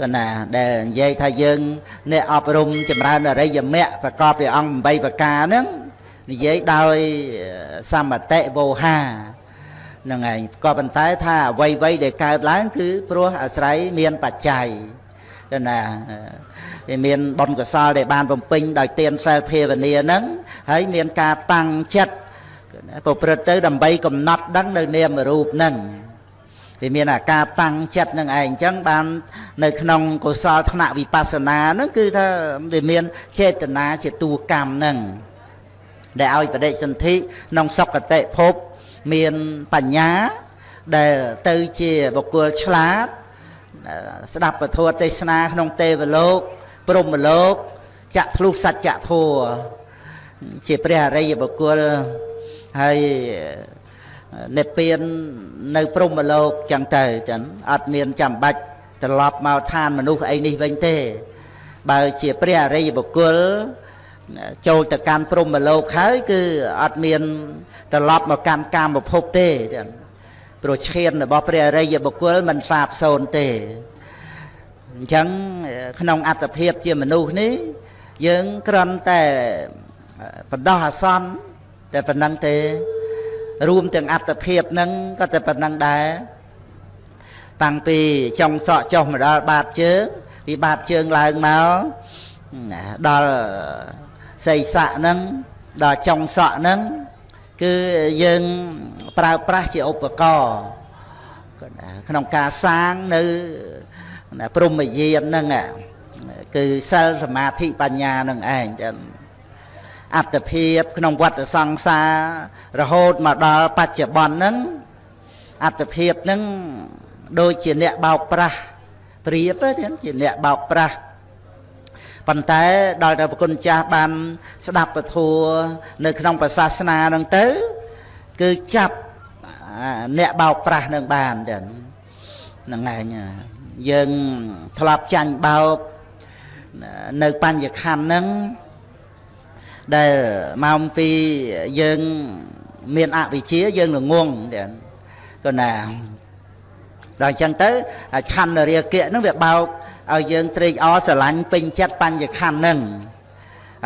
គណាដែលនិយាយថាយើងអ្នកអប់រំចម្រើនអរិយមគ្គប្រកបដោយអង្គ8ប្រការហ្នឹងនិយាយដោយសមតិវោហាហ្នឹងឯងក៏ប៉ុន្តែថាអ្វីអ្វីដែលកើតឡើងគឺព្រោះអាស្រ័យមានបច្ច័យគណាវាមានបុណ្យកុសលដែលបានបំពេញដោយទានសិលភាវនាហ្នឹងហើយមានការតាំងចិត្តប្រព្រឹត្តទៅដើម្បីកំណត់ដឹងនៅនាមរូបហ្នឹង វាមានអាការតាំងចិត្តនឹងឯងអញ្ចឹងបាននៅក្នុងកុសលថ្នាក់វិបស្សនាហ្នឹងគឺថាវាមានចេតនាជាតួកម្មហ្នឹងដែលឲ្យបដិសន្ធិក្នុងសុគតិភពមានបញ្ញាដែលទៅជាបុគ្គលឆ្លាតស្ដាប់ពធទេសនាក្នុងទេវលោកព្រហ្មលោកចាក់ធ្លុះសច្ចធัวជាព្រះអរិយបុគ្គលហើយ និព្វាននៅព្រហ្មលោកចឹងទៅចឹងអត់មានចាំបាច់ត្រឡប់មកឋានមនុស្សអីនេះវិញទេ បើជាព្រះអរិយបុគ្គលចូលទៅកាន់ព្រហ្មលោកហើយគឺអត់មានត្រឡប់មកកាន់កាមភពទេចឹងព្រោះឈានរបស់ព្រះអរិយបុគ្គលមិនសាបសូន្យទេអញ្ចឹងក្នុងអត្តភាពជាមនុស្សនេះយើងគ្រាន់តែបដោះអាសន្នតែប៉ុណ្ណឹងទេ រួមទាំងអត្តភាពហ្នឹងក៏តែប៉ុណ្ណឹងដែរតាំងពីចុងសក់ចុះមកដល់បាតជើងពីបាតជើងឡើងមកដល់សីស័កហ្នឹងដល់ចុងសក់ហ្នឹងគឺយើងប្រើប្រាស់ជាឧបករណ៍ក្នុងការសាងនៅព្រមយានហ្នឹងគឺសិលសមាធិបញ្ញានឹងឯងចឹង អត្តភាពក្នុងវត្តសង្សាររហូតមកដល់បច្ចុប្បន្នហ្នឹងអត្តភាពហ្នឹងដូចជាអ្នកបោកប្រាស់ព្រៀបទេជាអ្នកបោកប្រាស់ប៉ុន្តែដល់តែប្រគុណចាស់បាន ស្ដាប់ពធัวនៅក្នុងព្រះសាសនាហ្នឹងទៅ គឺចាប់អ្នកបោកប្រាស់នឹងបានចឹងហ្នឹងឯងយើងធ្លាប់ចាញ់បោកនៅបញ្ញខណ្ឌហ្នឹង ដែលមកពីយើងមានអវិជ្ជាយើងល្ងងក៏ណាដល់អញ្ចឹងទៅឆន្ទរាគៈហ្នឹងវាបោកឲ្យយើងត្រេកអរស្រឡាញ់ពេញចិត្តបញ្ញខណ្ឌហ្នឹង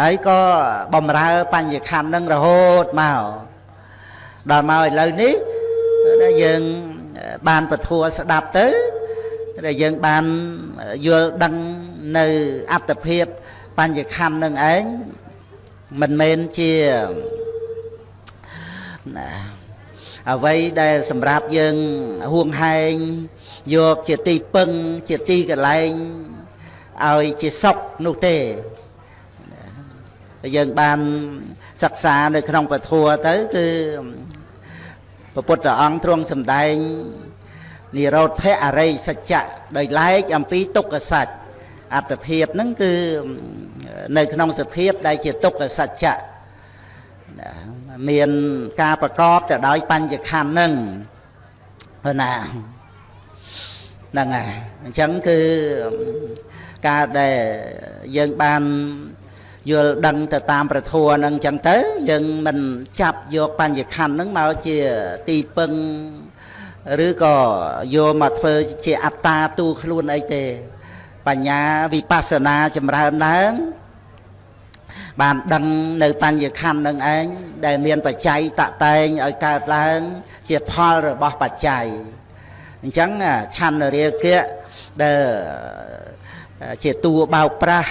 ហើយក៏បំរើបញ្ញខណ្ឌហ្នឹងរហូតមកដល់មកឥឡូវនេះយើងបានពធัวស្ដាប់ទៅដែលយើងបានយល់ដឹងនៅអត្តភាពបញ្ញខណ្ឌនឹងឯង មិនមែនជាណាអ្វីដែលសម្រាប់យើងហួងហែងយកជាទីពឹងជាទីកន្លែងឲ្យជាសុខនោះទេយើងបានសិក្សានៅក្នុងពធัวទៅគឺព្រះពុទ្ធអង្គទ្រង់សម្ដែងនិរោធអរិយសច្ចៈដោយឡែកអំពីទុក្ខសច្ចអត្តភាពហ្នឹងគឺ នៅក្នុងសភាពដែលជាទុក្ខសច្ចៈមានការប្រកបទៅដោយបញ្ញខណ្ឌហ្នឹងណាហ្នឹងហើយអញ្ចឹងគឺការដែលយើងបានយល់ដឹងទៅតាមប្រធัวហ្នឹងអញ្ចឹងទៅយើងមិនចាប់យកបញ្ញខណ្ឌហ្នឹងមកជាទីពឹងឬក៏យកមកធ្វើជាអត្តាទូខ្លួនអីទេ បញ្ញាវិបស្សនាចម្រើនឡើង បានដឹងនៅបញ្ញខណ្ឌនឹងឯងដែលមានបច្ច័យតតែងឲ្យកើតឡើង ជាផលរបស់បច្ច័យអញ្ចឹងឆន្ទរាគៈដែលជាតួបោកប្រាស់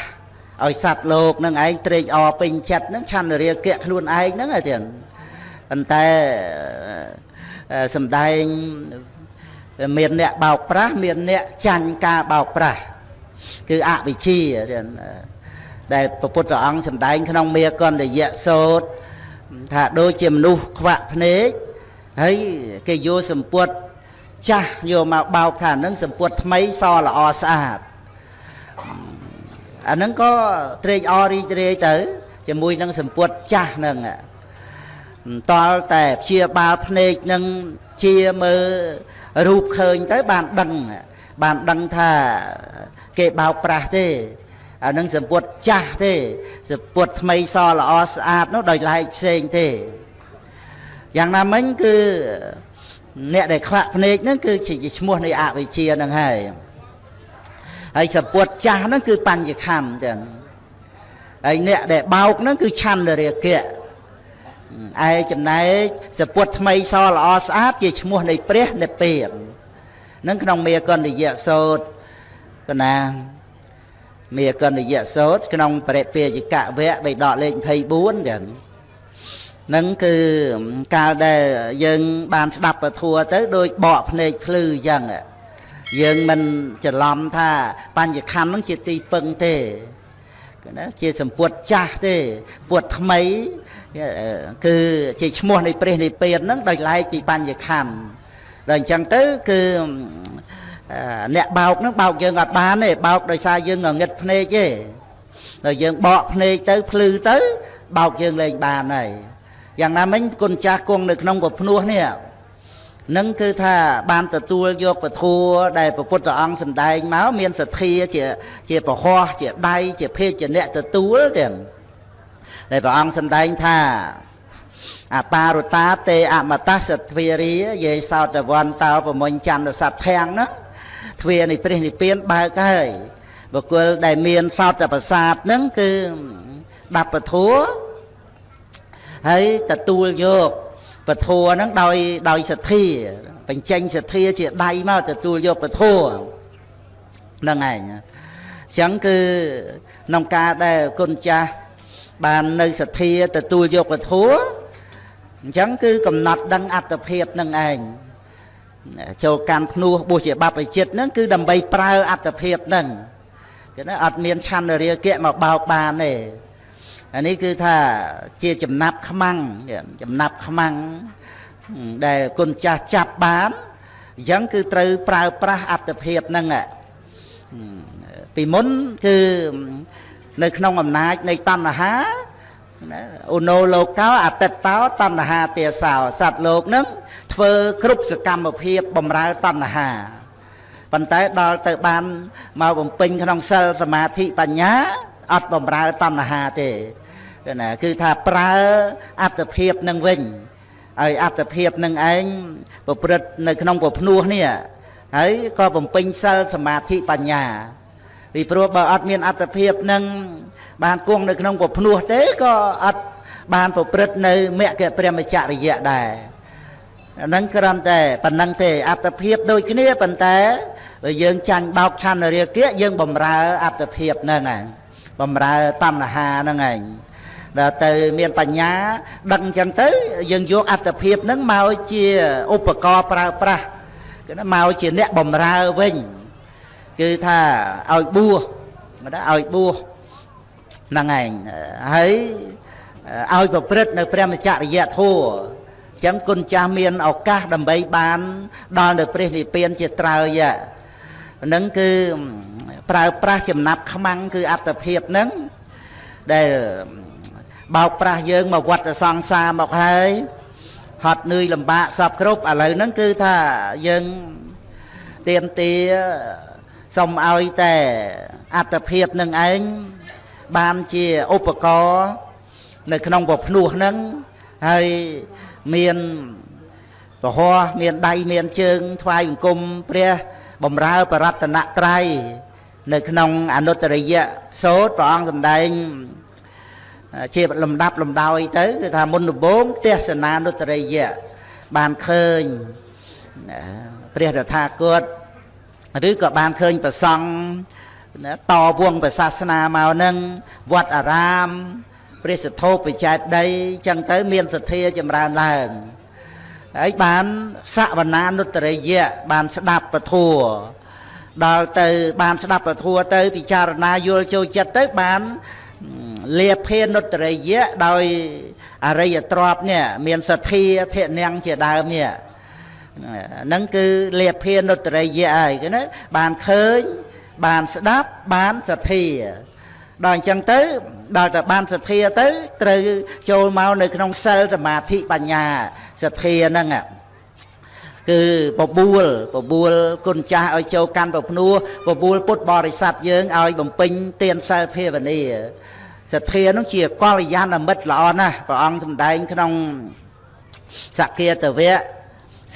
ឲ្យសត្វលោកនឹងឯងត្រេកអរពេញចិត្តនឹងឆន្ទរាគៈខ្លួនឯងហ្នឹងឯងប៉ុន្តែសំដែងមានអ្នកបោកប្រាស់មានអ្នកចាញ់ការបោកប្រាស់គឺអវិជ្ជា ដែលព្រះពុទ្ធអង្គសំដែងក្នុងមេកន្តយៈសោតថាដូចជាមនុស្សខ្វាក់ភ្នែកហើយគេយកសម្ពុតចាស់យកមកបោកថានឹងសម្ពុតថ្មីសល្អស្អាតអាហ្នឹងក៏ត្រេកអររីករាយទៅ ជាមួយនឹងសម្ពុតចាស់ហ្នឹងតល់តែព្យាបាលភ្នែកនឹងជាមើលរូបឃើញទៅបានដឹងបានដឹងថាគេបោកប្រាស់ទេ អានឹងសម្ពុតចាស់ទេសម្ពុតថ្មីសល្អស្អាតនោះដោយឡែកផ្សេងទេយ៉ាងណាមិញគឺអ្នកដែលខ្វាក់ភ្នែកហ្នឹងគឺជាឈ្មោះនៃអវិជ្ជាហ្នឹងហើយហើយសពុតចាស់ហ្នឹងគឺបញ្ញខੰទាំងហើយអ្នកដែលបោកហ្នឹងគឺឆន្ទរាគៈឯចំណែកសពុតថ្មីសល្អស្អាតជាឈ្មោះនៃព្រះនិព្វាននឹងក្នុងមេកណ្ឌយៈសោតកណា មេកណ្ឌយៈសោតក្នុងបរិពាជកវៈបៃដកលេខ24ចឹងនឹងគឺកាលដែលយើងបានស្ដាប់ពធัวទៅដូចបកភ្នែកភ្លឺអញ្ចឹងយើងមិនច្រឡំថាបញ្ញខណ្ឌនឹងជាទីពឹងទេណាជាសម្ពុតចាស់ទេពុតថ្មីគឺជាឈ្មោះនៃព្រះនិព្វានហ្នឹងដោយឡែកពីបញ្ញខណ្ឌដល់អញ្ចឹងទៅគឺ អ្នកបោកហ្នឹងបោកយើងអត់បានទេបោកដោយសារយើងងឹតភ្នែកទេដល់យើងបកភ្នែកទៅភ្លឺទៅ បោកយើងលែងបានហើយយ៉ាងណាមិញគុណចាស់គង់នៅក្នុងពភ្នោះនេះនឹងគឺថាបានទទួលយកពធัวដែលព្រះពុទ្ធអង្គសម្ដែងមកមានសទ្ធាជាជាពហោះជាដៃជាភេទជាអ្នកទទួលទាំងដែលព្រះអង្គសម្ដែងថាអបារតាទេអមតសទ្វារីយេសោតវន្តោប្រមុញចន្ទសត្វធាំងណា ទ្វានៃព្រះនិព្វានបើកហើយបុគ្គលដែលមានសោតប្រសាទហ្នឹងគឺដាប់ពធัวហើយទទួលយកពធัวហ្នឹងដោយដោយសទ្ធាបញ្ចេញសទ្ធាជាដៃមកទទួលយកពធัวហ្នឹងឯងអញ្ចឹងគឺក្នុងការដែលគុណចាស់បាននៅសទ្ធាទទួលយកពធัวអញ្ចឹងគឺកំណត់ដឹងអត្តភាពនឹងឯង ចូលកាន់ភ្នោះបុស្សជាបព្វជិតហ្នឹងគឺដើម្បីប្រើអត្តភាពហ្នឹងគេណាអត់មានឆន្ទរាគៈមកបោកបានទេអានេះគឺថាជាចំណាប់ខ្មាំងចំណាប់ខ្មាំងដែលគុណចាស់ចាប់បានអញ្ចឹងគឺត្រូវប្រើប្រាស់អត្តភាពហ្នឹងពីមុនគឺនៅក្នុងអំណាចនៃតណ្ហា ណាអូណូលោកោអតិតតោតណ្ហាទាសោសត្វលោកនឹងធ្វើគ្រប់សកម្មភាពបំរើតណ្ហាប៉ុន្តែដល់ទៅបានមកបំពេញក្នុងសិលសមាធិបញ្ញាអត់បំរើតណ្ហាទេណាគឺថាប្រើអត្តភាពនឹងវិញហើយអត្តភាពនឹងឯងប្រព្រឹត្តនៅក្នុងពភ្នោះនេះហើយក៏បំពេញសិលសមាធិបញ្ញាពីព្រោះបើអត់មានអត្តភាពនឹង បានគង់នៅក្នុងពភ្នោះទេក៏អត់បានប្រព្រឹត្តនៅមគ្គព្រមចរិយៈដែរអានឹងគ្រាន់តែប៉ុណ្ណឹងទេអត្តភាពដូចគ្នាប៉ុន្តែបើយើងចាញ់បោកឆន្ទរាគៈយើងបំរើអត្តភាពហ្នឹងឯងបំរើតណ្ហាហ្នឹងឯងដល់ទៅមានបញ្ញាដឹងអញ្ចឹងទៅយើងយកអត្តភាពហ្នឹងមកជាឧបករណ៍ប្រើប្រាស់គឺមកជាអ្នកបំរើវិញគឺថាឲ្យបួសមិនដែរឲ្យបួស ហ្នឹងឯងហើយឲ្យប្រព្រឹត្តនៅព្រះមច្ចរិយធម៌ចឹងគុណចាស់មានឱកាសដើម្បីបានដល់នៅព្រះនិព្វានជាត្រើយហ្នឹងគឺប្រើប្រាស់ចំណាប់ខ្មាំងគឺអត្តភាពហ្នឹងដែលបោកប្រាស់យើងមកវត្តសង្សារមកហើយហត់នឿយលំបាកសពគ្រប់ឥឡូវហ្នឹងគឺថាយើងទៀមទាសុំឲ្យតែអត្តភាពនឹងឯង បានជាឧបករណ៍នៅក្នុងពភ្នោះហ្នឹងហើយមានពហោះមានដៃមានជើងថ្វាយបង្គំព្រះបំរើបរតនត្រ័យនៅក្នុងអនុត្តរិយៈសោតព្រះអង្គសម្ដែងជាលំដាប់លំដោយទៅគឺថាមុនដំបូងទេសនានុត្តរិយៈបានឃើញព្រះតថាគតឬក៏បានឃើញប្រសង់ តវងប្រសាសនាមកនឹងវត្តអារាមព្រះសទ្ធោបច្ច័យដីចឹងទៅមានសទ្ធាចម្រើនឡើងហើយបានសវនានុត្តរិយៈបានស្ដាប់ពធัวដល់ទៅបានស្ដាប់ពធัวទៅពិចារណាយល់ចូលចិត្តទៅបានលាភានុត្តរិយៈដោយអរិយទ្រពនេះមានសទ្ធាធិនាងជាដើមនេះហ្នឹងគឺលាភានុត្តរិយៈហើយគឺណាបានឃើញ បានស្ដាប់បានសទ្ធាដល់អញ្ចឹងទៅដល់តែបានសទ្ធាទៅត្រូវចូលមកនៅក្នុងសិលសមាធិបញ្ញាសទ្ធាហ្នឹងគឺបបួលបបួលគុណចាស់ឲ្យចូលកាន់ប្រភ្នោះបបួលពុទ្ធបរិស័ទយើងឲ្យបំពេញទានសិលភាវនាសទ្ធានោះជាកល្យាណមិត្តល្អណាស់ព្រះអង្គសម្ដែងក្នុងសគាតវៈ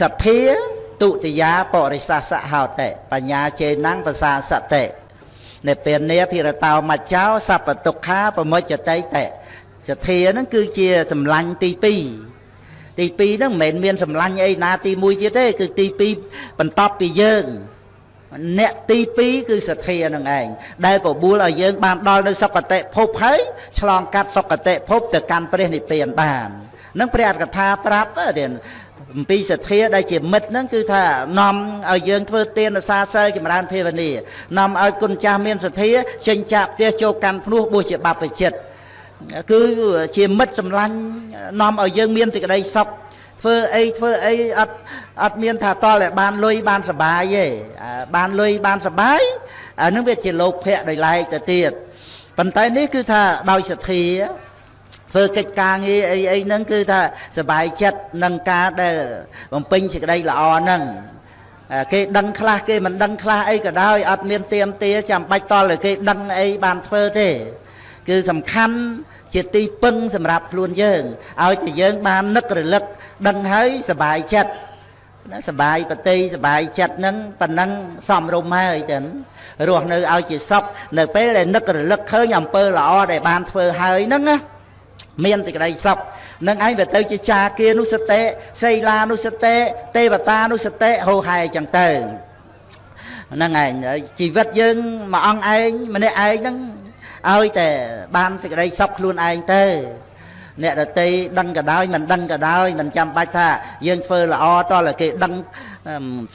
សទ្ធា ទុតិយាបរិសាសហោតិបញ្ញាចេណੰភាសាសតិនិព្វានាភិរតោមច្ចោសัพពទុក្ខាប្រមុចតិតិសទ្ធាហ្នឹងគឺជាសម្លាញ់ទី2ទី2ហ្នឹងមិនមែនមានសម្លាញ់អីណាទី1ទៀតទេគឺទី2បន្ទាប់ពីយើងអ្នកទី2គឺសទ្ធានឹងឯងដែលបបួលឲ្យយើងបានដល់នៅសុគតិភពហើយឆ្លងកាត់សុគតិភពទៅកាន់ព្រះនិព្វានបាននឹងព្រះអត្ថកថាប្រាប់ទៀត អំពីសទ្ធាដែលជាមិត្តហ្នឹងគឺថានាំឲ្យយើងធ្វើទានសាសិលចម្រើនភាវនានាំឲ្យគុណចាស់មានសទ្ធាចេញចាក់ផ្ទះចូលកាន់ភ្នោះបួសជាបព្វជិតគឺជាមិត្តសម្លាញ់នាំឲ្យយើងមានសេចក្តីសុខធ្វើអីធ្វើអីអត់អត់មានថាតល់តែបានលុយបានសុបាយទេបានលុយបានសុបាយអានឹងវាជាលោភៈដោយឡែកទៅទៀតប៉ុន្តែនេះគឺថាដោយសទ្ធា ធ្វើកិច្ចការងារអីអីហ្នឹងគឺថាសบายចិត្តនឹងការដែលបំពេញសេចក្តីល្អហ្នឹងគេដឹងខ្លះគេមិនដឹងខ្លះអីក៏ដោយអត់មានទៀមទាចាំបាច់តល់តែគេដឹងអីបានធ្វើទេគឺសំខាន់ជាទីពឹងសម្រាប់ខ្លួនយើងឲ្យតែយើងបាននឹករលឹកដឹងហើយសบายចិត្តណាសบายបតីសบายចិត្តហ្នឹងប៉ណ្ណឹងសំរុំហើយចឹងរស់នៅឲ្យជាសុខនៅពេលដែលនឹករលឹកឃើញអំពើល្អដែលបានធ្វើហើយហ្នឹងណា មានសេចក្តីសុខនឹងឯងវាទៅជាចាគានុសតិសីលានុសតិទេវតានុសតិហោហែចឹងទៅហ្នឹងឯងជីវិតយើងមួយអង្គឯងម្នាក់ឯងហ្នឹងឲ្យតែបានសេចក្តីសុខខ្លួនឯងទៅអ្នកដតីដឹងក៏ដោយមិនដឹងក៏ដោយមិនចាំបាច់ថាយើងធ្វើល្អតើគេដឹង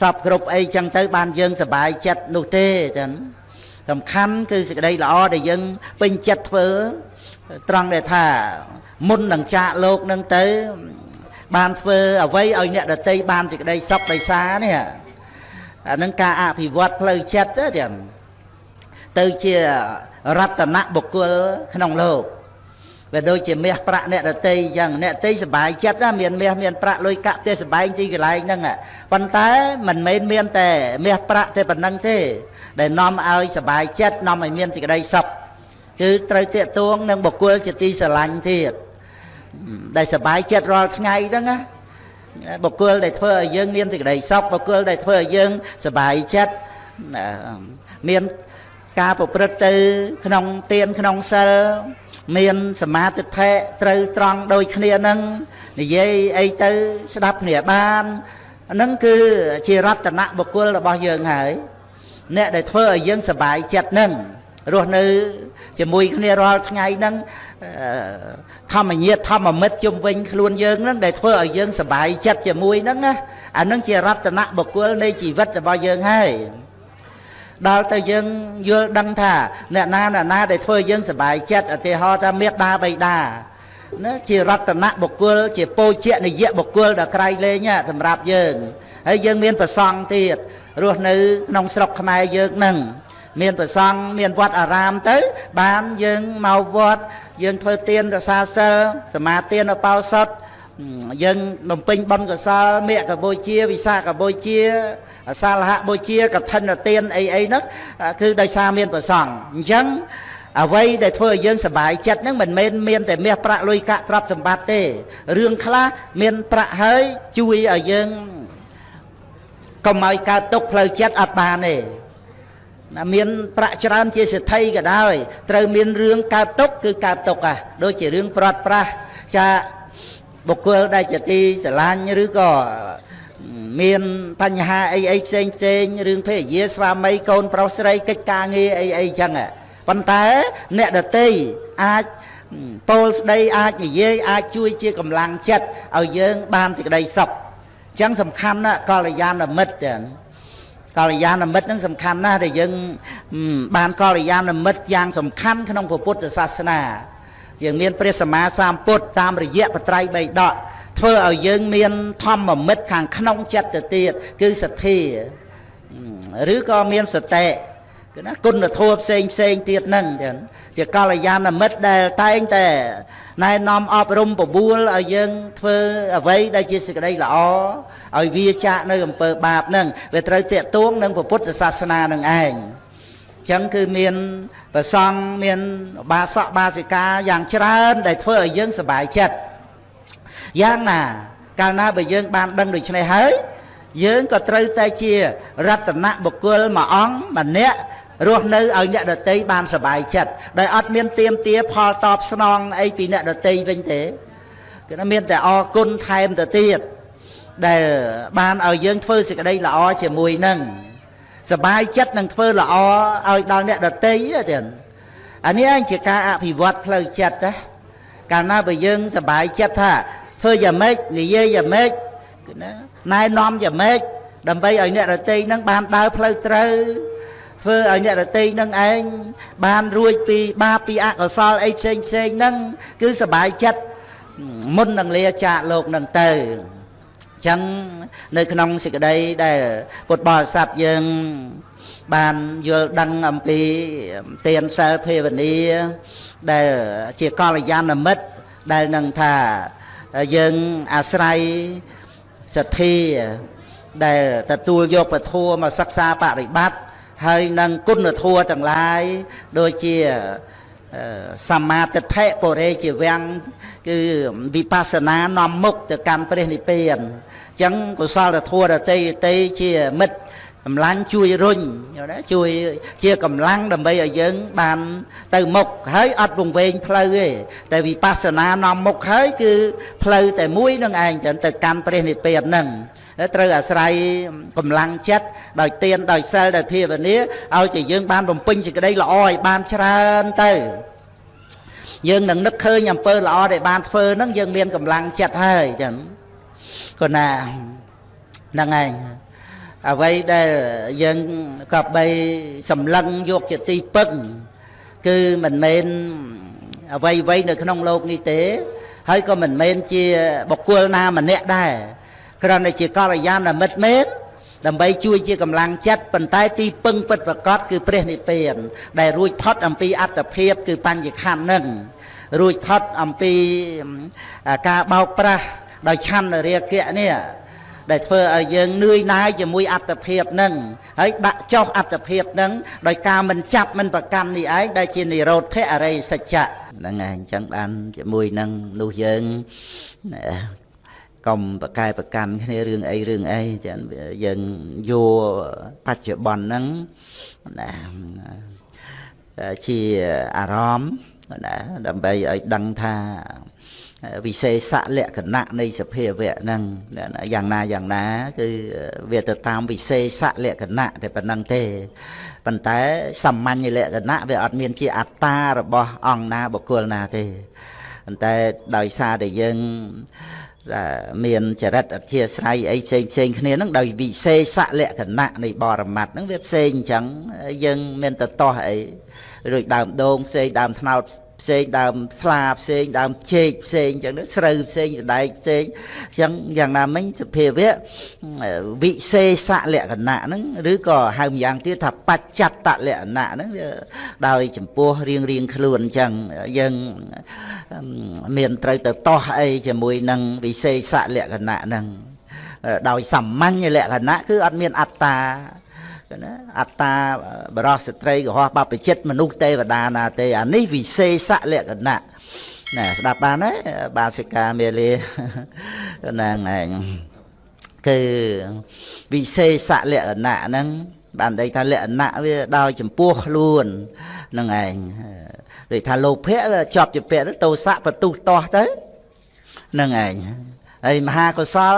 សពគ្រប់អីចឹងទៅបានយើងសบายចិត្តនោះទេចឹងសំខាន់គឺសេចក្តីល្អដែលយើងពេញចិត្តធ្វើ ត្រង់ដែលថាមុននឹងចាកលោកនឹងទៅ បានធ្វើអ្វីឲ្យអ្នកដតីបានសេចក្តីសុខដោយសារនេះអានឹងការអភិវឌ្ឍផ្លូវចិត្តទៅទៅជារតនបុគ្គលក្នុងលោកវាដូចជាមាសប្រាក់អ្នកដតីអញ្ចឹងអ្នកដតីសុបាយចិត្តណាមានមាសមានប្រាក់លុយកាក់ផ្ទះសុបាយទីកន្លែងហ្នឹងប៉ុន្តែមិនមែនមានតែមាសប្រាក់តែប៉ុណ្្នឹងទេ ដែលនាំឲ្យសុបាយចិត្តនាំឲ្យមានសេចក្តីសុខ គឺត្រូវតាកតួងនឹងបុគ្គលជាទីស្រឡាញ់ទៀតដែលសុបាយចិត្តរាល់ថ្ងៃហ្នឹងណាបុគ្គលដែលធ្វើឲ្យយើងមានសេចក្តីសុខបុគ្គលដែលធ្វើឲ្យយើងសុបាយចិត្តមានការប្រព្រឹត្តទៅ ក្នុងទានក្នុងសិលមានសមាធិដ្ឋិត្រូវត្រង់ដូចគ្នានឹងនិយាយអីទៅស្ដាប់គ្នាបានហ្នឹងគឺជារតនៈបុគ្គលរបស់យើងហើយអ្នកដែលធ្វើឲ្យយើងសប្បាយចិត្តហ្នឹង រស់នៅជាមួយគ្នារាល់ថ្ងៃហ្នឹងធម្មញាតធម្មមិត្តជុំវិញខ្លួនយើងហ្នឹងដែលធ្វើឲ្យយើងសប្បាយចិត្តជាមួយហ្នឹងណាអាហ្នឹងជារតនៈបុគ្គលនៃជីវិតរបស់យើងហើយដល់ទៅយើងយល់ដឹងថាអ្នកណាអ្នកណាដែលធ្វើយើងសប្បាយចិត្តឧទាហរណ៍ថាមេត្តាបៃតាណាជារតនៈបុគ្គលជាពោជៈនិយៈបុគ្គលដ៏ក្រៃលែងសម្រាប់យើងហើយយើងមានប្រសង់ទៀតរស់នៅក្នុងស្រុកខ្មែរយើងនឹង មានប្រសង់មានវត្តអារាមទៅ បានយើងមកវត្តយើងធ្វើទានរសាសិលសមាទានឧបោសថយើងបំពេញបុណ្យកុសលមេកបូជាវិសាកបូជាអសាលហបូជាកឋិនទានអីអីហ្នឹងគឺដោយសារមានប្រសង់អញ្ចឹងអ្វីដែលធ្វើឲ្យយើងសប្បាយចិត្តហ្នឹងមិនមែនមានតែមាសប្រាក់លុយកាក់ទ្រព្យសម្បត្តិទេរឿងខ្លះមានប្រាក់ហើយជួយឲ្យយើងកុំឲ្យកើតទុកផ្លូវចិត្តអត់បានទេណា មានប្រាក់ច្រើនជាសេដ្ឋីក៏ដោយត្រូវមានរឿងកើតទុកគឺកើតទុកហ่ะដូចជារឿងប្រត់ប្រាស់ចាបុគ្គលដែលជាទីស្រឡាញ់ឬក៏មានបញ្ហាអីអីផ្សេងផ្សេងរឿងភេរយាស្វាមីកូនប្រុសស្រីកិច្ចការងារអីអីចឹងប៉ុន្តែអ្នកដតីអាចពោលស្ដីអាចនិយាយអាចជួយជាកម្លាំងចិត្តឲ្យយើងបានសេចក្តីសុខអញ្ចឹងសំខាន់ណាស់កល្យាណមិត្តទាំង កល្យាណមិត្តនឹងសំខាន់ណាស់ដែលយើងបានកល្យាណមិត្តយ៉ាងសំខាន់ក្នុងពុទ្ធសាសនាយើងមានព្រះសម្មាសម្ពុទ្ធតាមរយៈបត្រៃបីដកធ្វើឲ្យយើងមានធម្មមិត្តខាងក្នុងចិត្តទៅទៀតគឺសទ្ធាឬក៏មានសតិ គឺណាគុណធម៌ផ្សេងផ្សេងទៀតហ្នឹងចឹងជាកល្យាណមិត្តដែលតែងតែណែនាំអប់រំបបួលឲ្យយើងធ្វើអ្វីដែលជាសេចក្តីល្អឲ្យវាចាកនៅអំពើបាបហ្នឹងវាត្រូវតាកទួងនឹងពុទ្ធសាសនានឹងឯងចឹងគឺមានប្រសង់មានបាសកបាសិកាយ៉ាងច្រើនដែលធ្វើឲ្យយើងសប្បាយចិត្តយ៉ាងណា កាលណាបើយើងបានដឹងដូច្នេះហើយយើងក៏ត្រូវតែជារតនៈបុគ្គលមួយអង្គម្នាក់ រស់នៅឲ្យអ្នកដតីបានសុបាយចិត្តដោយអត់មានទៀមទាផលតបស្នងអីពីអ្នកដតីវិញទេគឺមានតែអរគុណថែមទៅទៀតដែលបានឲ្យយើងធ្វើសេចក្តីល្អជាមួយនឹងសបាយចិត្តនឹងធ្វើល្អឲ្យដល់អ្នកដតីទៀតអានេះឯងជាការអភិវឌ្ឍផ្លូវចិត្តណាកាលណាបើយើងសបាយចិត្តថាធ្វើយ៉ាងម៉េចនិយាយយ៉ាងម៉េចគឺណាណែនាំយ៉ាងម៉េចដើម្បីឲ្យអ្នករតីនឹងបានដើរផ្លូវត្រូវ ធ្វើឲ្យអ្នករតីនឹងឯងបានរួចពីបាបពីអកុសលអីផ្សេងផ្សេងហ្នឹងគឺសบายចិត្តមុននឹងលាចាកលោកនឹងទៅអញ្ចឹងនៅក្នុងសេចក្តីដែលពុទ្ធបរិស័ទយើងបានយល់ដឹងអំពីទានសិលភាវនាដែលជាកល្យាណមិត្តដែលនឹងថាយើងអាស្រ័យសទ្ធាដែលទទួលយកពធមកសិក្សាបរិបត្តិ ហើយនឹងគុណធម៌ទាំងឡាយដូចជាសម្មាទិដ្ឋិបរិជាវាំងគឺវិបស្សនានាំមុខទៅកាន់ព្រះនិព្វានអញ្ចឹងកុសលធម៌ដតីតីជាមិត្តកម្លាំងជួយរុញយល់ទេជួយជាកម្លាំងដើម្បីឲ្យយើងបានទៅមុខហើយអត់វង្វេងផ្លូវទេតែវិបស្សនានាំមុខហើយគឺផ្លូវតែមួយនឹងឯងចឹងទៅកាន់ព្រះនិព្វានហ្នឹង ត្រូវអាស្រ័យកម្លាំងចិត្តដោយទានដោយសិលដោយភាវនាឲ្យតែយើងបានបំពេញសេចក្តីល្អឲ្យបានច្រើនទៅយើងនឹងនឹកឃើញអំពើល្អដែលបានធ្វើហ្នឹងយើងមានកម្លាំងចិត្តហើយចឹងក៏ណាហ្នឹងឯងអ្វីដែលយើងក៏បីសម្លឹងយកជាទីពឹងគឺមិនមែនអ្វីអ្វីនៅក្នុងโลกនេះទេ ហើយក៏មិនមែនជាបុគ្គលណាម្នាក់ដែរ គ្រាន់តែជាកល្យាណមិត្តមែនដើម្បីជួយជាកម្លាំងចិត្តប៉ុន្តែទីពឹងពិតប្រកបគឺព្រះនិព្វាន ដែលរួចផុតអំពីអត្តភាពគឺបញ្ញខណ្ឌនឹងរួចផុតអំពីការបោកប្រាស់ដោយឆន្ទរាគៈនេះដែលធ្វើឲ្យយើងនឿយណាយជាមួយអត្តភាពនឹងហើយដាក់ចុះអត្តភាពនឹងដោយការមិនចាប់មិនប្រកាន់នេះឯងដែលជានិរោធអរិយសច្ចៈហ្នឹងឯងអញ្ចឹងបានជាមួយនឹងនោះយើង កុំប្រកែប្រកាន់គ្នារឿងអីរឿងអីចឹងយើងយកបច្ចុប្បន្នហ្នឹងណាជាអារម្មណ៍ណាដើម្បីឲ្យដឹងថាវិសេសលក្ខណៈនៃសភាវៈហ្នឹងយ៉ាងណាយ៉ាងណា គឺវាទៅតាមវិសេសលក្ខណៈតែប៉ុណ្្នឹងទេប៉ុន្តែសាមញ្ញលក្ខណៈវាអត់មានជាអត្តារបស់អង្គណាបុគ្គលណាទេប៉ុន្តែដោយសារតែយើង មានចរិតអធិស្រ័យអីផ្សេងផ្សេងគ្នាហ្នឹងដោយវិសេសលក្ខណៈនៃបរមត្តហ្នឹងវាផ្សេងអញ្ចឹងយើងមានទៅតោះអីរួចដើមដូងផ្សេងដើមថ្នោត ផ្សេងដើមស្លាផ្សេងដើមជែកផ្សេងអញ្ចឹងស្រូវផ្សេងសដែកផ្សេងអញ្ចឹងយ៉ាងណាមិញសភាវៈវិសេសលក្ខណៈហ្នឹងឬក៏ហៅម្យ៉ាងទៀតថាបច្ចតលក្ខណៈហ្នឹងវាដោយចំពោះរៀងរៀងខ្លួនអញ្ចឹងយើងមានត្រូវទៅតោះអីជាមួយនឹងវិសេសលក្ខណៈហ្នឹងដោយសាមញ្ញលក្ខណៈគឺអត់មានអត្តា ណាអត្តាបរោះស្ត្រីកុហកបព្វជិតមនុស្សទេវតាណាទេអានេះវិសេសលក្ខណៈណាស្ដាប់បានទេបាសិកាមេលាហ្នឹងឯងគឺវិសេសលក្ខណៈហ្នឹងបានន័យថាលក្ខណៈវាដោយចំពោះខ្លួនហ្នឹងឯងដូចថាលោភៈជាប់ជាពាក់ទៅទោសៈបន្ទុះតោះទៅហ្នឹងឯងហើយមហាកុសល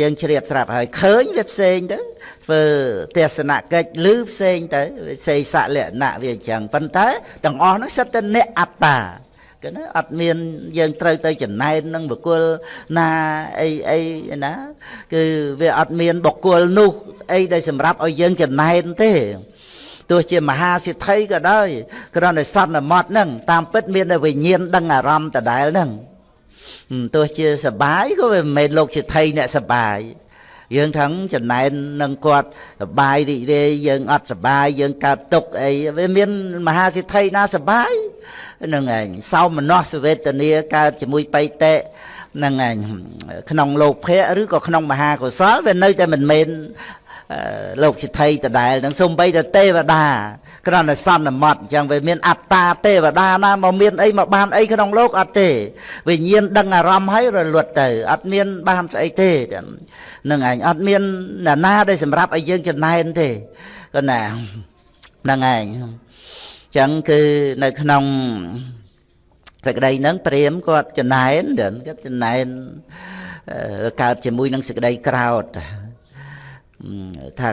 យើងជ្រាបស្រាប់ហើយឃើញវាផ្សេងទៅធ្វើទេសនកិច្ចឬផ្សេងទៅសេសលក្ខណៈវាអញ្ចឹងប៉ុន្តែទាំងអស់នោះសិតតែអ្នកអត្តាគឺណាអត់មានយើងត្រូវទៅចំណែននឹងបុគ្គលណាអីអីណា គឺវាអត់មានបុគ្គលនោះអីដែលសម្រាប់ឲ្យយើងចំណែនទេទោះជាមហាសិទ្ធិក៏ដោយគ្រាន់តែសន្មត់ហ្នឹងតាមពិតមានតែវិញ្ញាណដឹងអារម្មណ៍ដដែលហ្នឹង ទោះជាសបាយក៏វាមិនមែនលោកជាថៃអ្នកសបាយយើងថឹងចំណែននឹងគាត់សបាយរីករាយយើងអត់សបាយយើងកើតទុកអីវាមានមហាសិទ្ធិណាសបាយនឹងឯងសោមនស្សវេទនាកើតជាមួយបៃតេនឹងឯងក្នុងលោកភៈឬក៏ក្នុងមហាកុសលវានៅតែមិនមែន លោកសិទ្ធិដដែលនឹងសំបីតែទេវតាគ្រាន់តែសន្មត់អញ្ចឹងវាមានអត្តាទេវតាណាមកមានអីមកបានអីក្នុងលោកអត់ទេវិញ្ញាណដឹងអារម្មណ៍ហើយរលត់ទៅអត់មានបានស្អីទេនឹងឯងអត់មានណាណាដែលសម្រាប់ឲ្យយើងចំណែនទេក៏ណាហ្នឹងឯងអញ្ចឹងគឺនៅក្នុងសេចក្តីហ្នឹងព្រាមគាត់ចំណែនគាត់ចំណែនកើតជាមួយនឹងសេចក្តីក្រោត ថា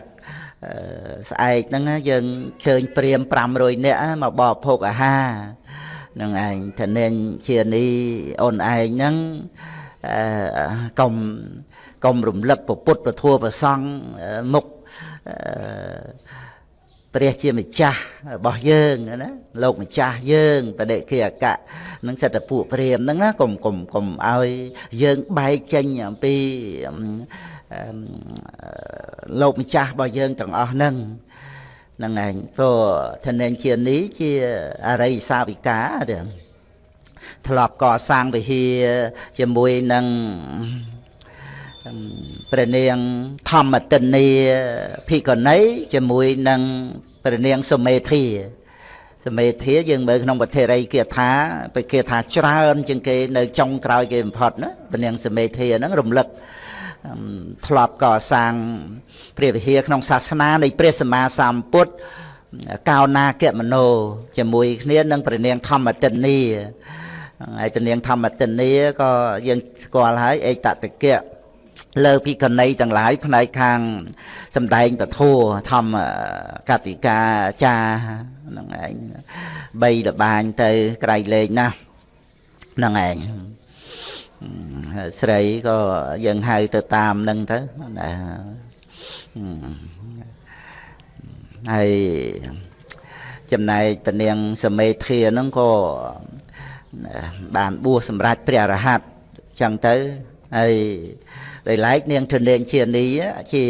ស្អែកហ្នឹងយើងជើញព្រាម500នាក់មកបរិភោគអាហារនឹងឯងធនាញជានីអូនឯងហ្នឹងកុំកុំរំលឹកពុទ្ធពធប្រសង់មុខព្រះជាម្ចាស់របស់យើងណាលោកម្ចាស់យើងបដិគិអកៈនឹងសិតតពួកព្រាមហ្នឹងណាកុំកុំកុំឲ្យយើងបែកចេញអំពី លោកម្ចាស់របស់យើងទាំងអស់ហ្នឹងហ្នឹងឯងព្រោះធនានជានេះជាអរិយសាវិកាទេធ្លាប់កសាងវិហារជាមួយនឹងព្រះនាងធម្មទិនីភិក្ខុនីជាមួយនឹងព្រះនាងសុមេធាសមេធាយើងមើលក្នុងពធិរិយគាថាបេគាថាច្រើនជាងគេនៅចុងក្រោយគេបំផុតណាព្រះនាងសមេធាហ្នឹងរំលឹក ធ្លាប់កសាងព្រះវិហារក្នុងសាសនានៃព្រះសម្មាសម្ពុទ្ធកោណាគមនោជាមួយគ្នានឹងព្រះនាងធម្មទិនីហើយព្រះនាងធម្មទិនីក៏យើងស្គាល់ហើយអេតតកៈលើពីកណីទាំងឡាយផ្នែកខាងសំដែងពធัวធម្មកតិកាចាហ្នឹងឯងបីលបាញទៅក្រៃលេខណាស់ហ្នឹងឯង ស្រីក៏យើងហៅទៅតាមនឹងទៅណាហើយចំណែកពនាងសមេធាហ្នឹងក៏បានបួសសម្រាប់ព្រះរហ័តចឹងទៅហើយដោយឡែកនាងធនេងជានីជា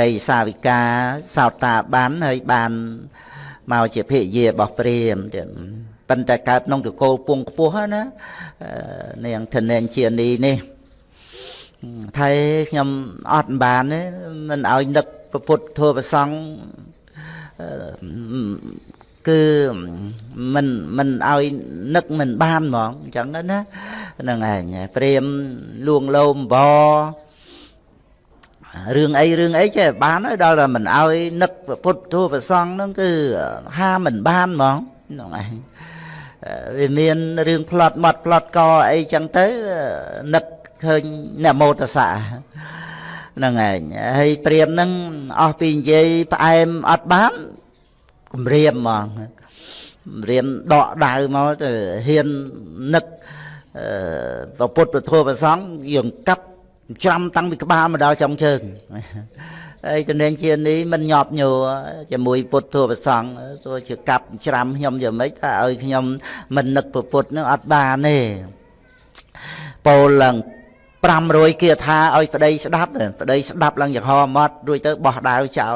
រិយសាវិកាសោតតាបានហើយបានមកជាភិយារបស់ព្រាមទៀត ប៉ុន្តែកើតក្នុងតកូលពងខ្ពស់ណានាងធនេងជានីនេះថៃខ្ញុំអត់បានទេមិនឲ្យនឹកពុទ្ធធម៌ប្រសង់គឺមិនមិនឲ្យនឹកមិនបានហ្មងអញ្ចឹងណាហ្នឹងឯងព្រាមលួងលោមបរឿងអីរឿងអីចេះបានហើយដល់តែមិនឲ្យនឹកពុទ្ធទូប្រសងហ្នឹងគឺហាមិនបានហ្មងហ្នឹងឯង វាមានរឿងផ្លត់មាត់ផ្លត់កអីចឹងទៅនឹកឃើញនមោតសៈហ្នឹងឯងហើយព្រាមហ្នឹងអស់ពីនិយាយផ្អែមអត់បានគម្រាមហ្មងរៀនដកដៅមកទៅហ៊ាននឹកអឺពុទ្ធពធប្រសង់យើងកាប់ច្រាំតាំងពីក្បាលមកដល់ចុងជើង ហើយតំណែងជានេះមិនញាប់ញួរជាមួយពុទ្ធធម៌ប្រសង់ទោះជាកាប់ច្រាំខ្ញុំយ៉ាងម៉េចថាឲ្យខ្ញុំមិននឹកពុទ្ធនឹងអត់បានទេពោលឡើង500គាថាឲ្យប្តីស្ដាប់ប្តីស្ដាប់ឡើងចំហមាត់រួចទៅបោះដាវចោល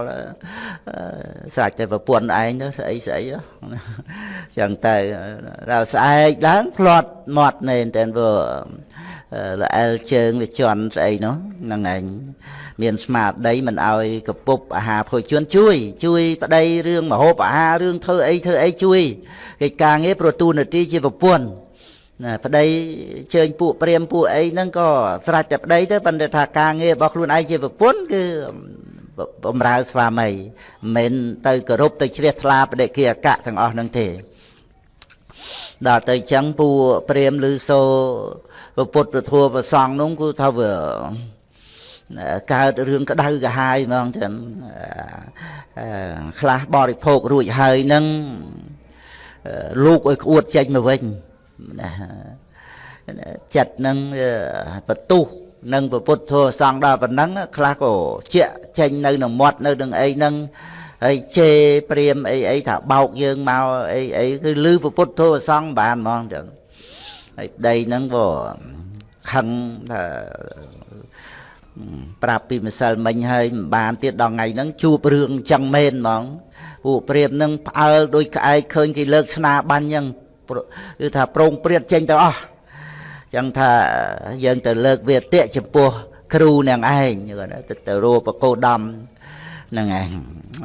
ស្រាច់តែប្រពន្ធឯងទៅស្អីស្អីចឹងទៅដល់ស្អែកឡើងផ្លាត់មាត់មែនតែព្រោះ ល្អែលជើងវាជន់ស្អីនោះហ្នឹងឯងមានស្មារតីមិនឲ្យកពុបអាហារភោជនជួយ ជួយប្តីរឿងមហូបអាហាររឿងធ្វើអីធ្វើអីជួយកិច្ចការងារប្រទូនាទីជាប្រពន្ធណាប្តីជើញពួកព្រាមពួកអីហ្នឹងក៏ស្រេចតែប្តីទៅប៉ុន្តែថាការងាររបស់ខ្លួនឯងជាប្រពន្ធគឺបំរើស្វាមីមិនទៅគោរពទៅជ្រះថ្លាបដិគិអកៈទាំងអស់ហ្នឹងទេដល់ទៅចឹងពួកព្រាមឬសូ ពុទ្ធពធัวប្រសងនោះគឺថាវាកើតរឿងក្តៅកាហាយហ្មងចឹងខ្លះបរិភោគរួចហើយនឹងលោកឲ្យក្អួតចេញមកវិញណាចិត្តនឹងបន្ទុះនឹងពុទ្ធធម៌សង្ឃដល់ប៉ុណ្ណឹងខ្លះក៏ជាចេញនៅនឹងមាត់នៅនឹងអីហ្នឹងហើយជេព្រាមអីអីថាបោកយើងមកអីអីគឺលឺពុទ្ធធម៌សង្ឃបានហ្មងចឹង ហើយប្តីហ្នឹងក៏ខឹងថាប្រាប់ពីម្សិលមិញហើយមិនបានទៀតដល់ថ្ងៃហ្នឹងជួបរឿងចឹងមែនហ្មងពួកព្រាមនឹងផ្អើលដោយក្អែកឃើញគេលើកស្នាបាញ់ចឹងគឺថាប្រងព្រាតចេញទៅអស់ចឹងថាយើងទៅលើកវាទៈចំពោះគ្រូនឹងឯងទៅទៅរួបកោដំ ហ្នឹងឯង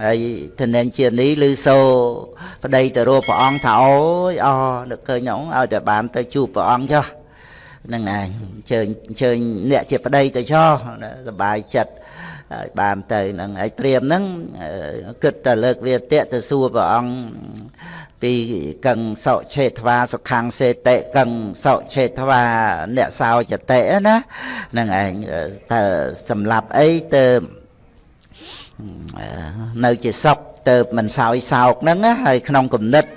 ហើយធនែងជានេះឬសូប្តីទៅរួព្រះអង្គថាអូយអនឹកឃើញôngឲ្យតែបានទៅជួបព្រះអង្គចុះហ្នឹងឯងអញ្ជើញអញ្ជើញអ្នកជាប្តីទៅចោះសบายចិត្ត ហើយបានទៅហ្នឹងហើយព្រាមហ្នឹងគិតតែលើកវាតៈទៅសួរព្រះអង្គពីកឹងសោឆេធ្វាសុខੰសេតិកឹងសោឆេធ្វាអ្នកសោចតិណាហ្នឹងឯងថាសម្រាប់អីទៅ នៅជាសុខទៅមិនសោយសោកហ្នឹងហើយក្នុងគំនិតរ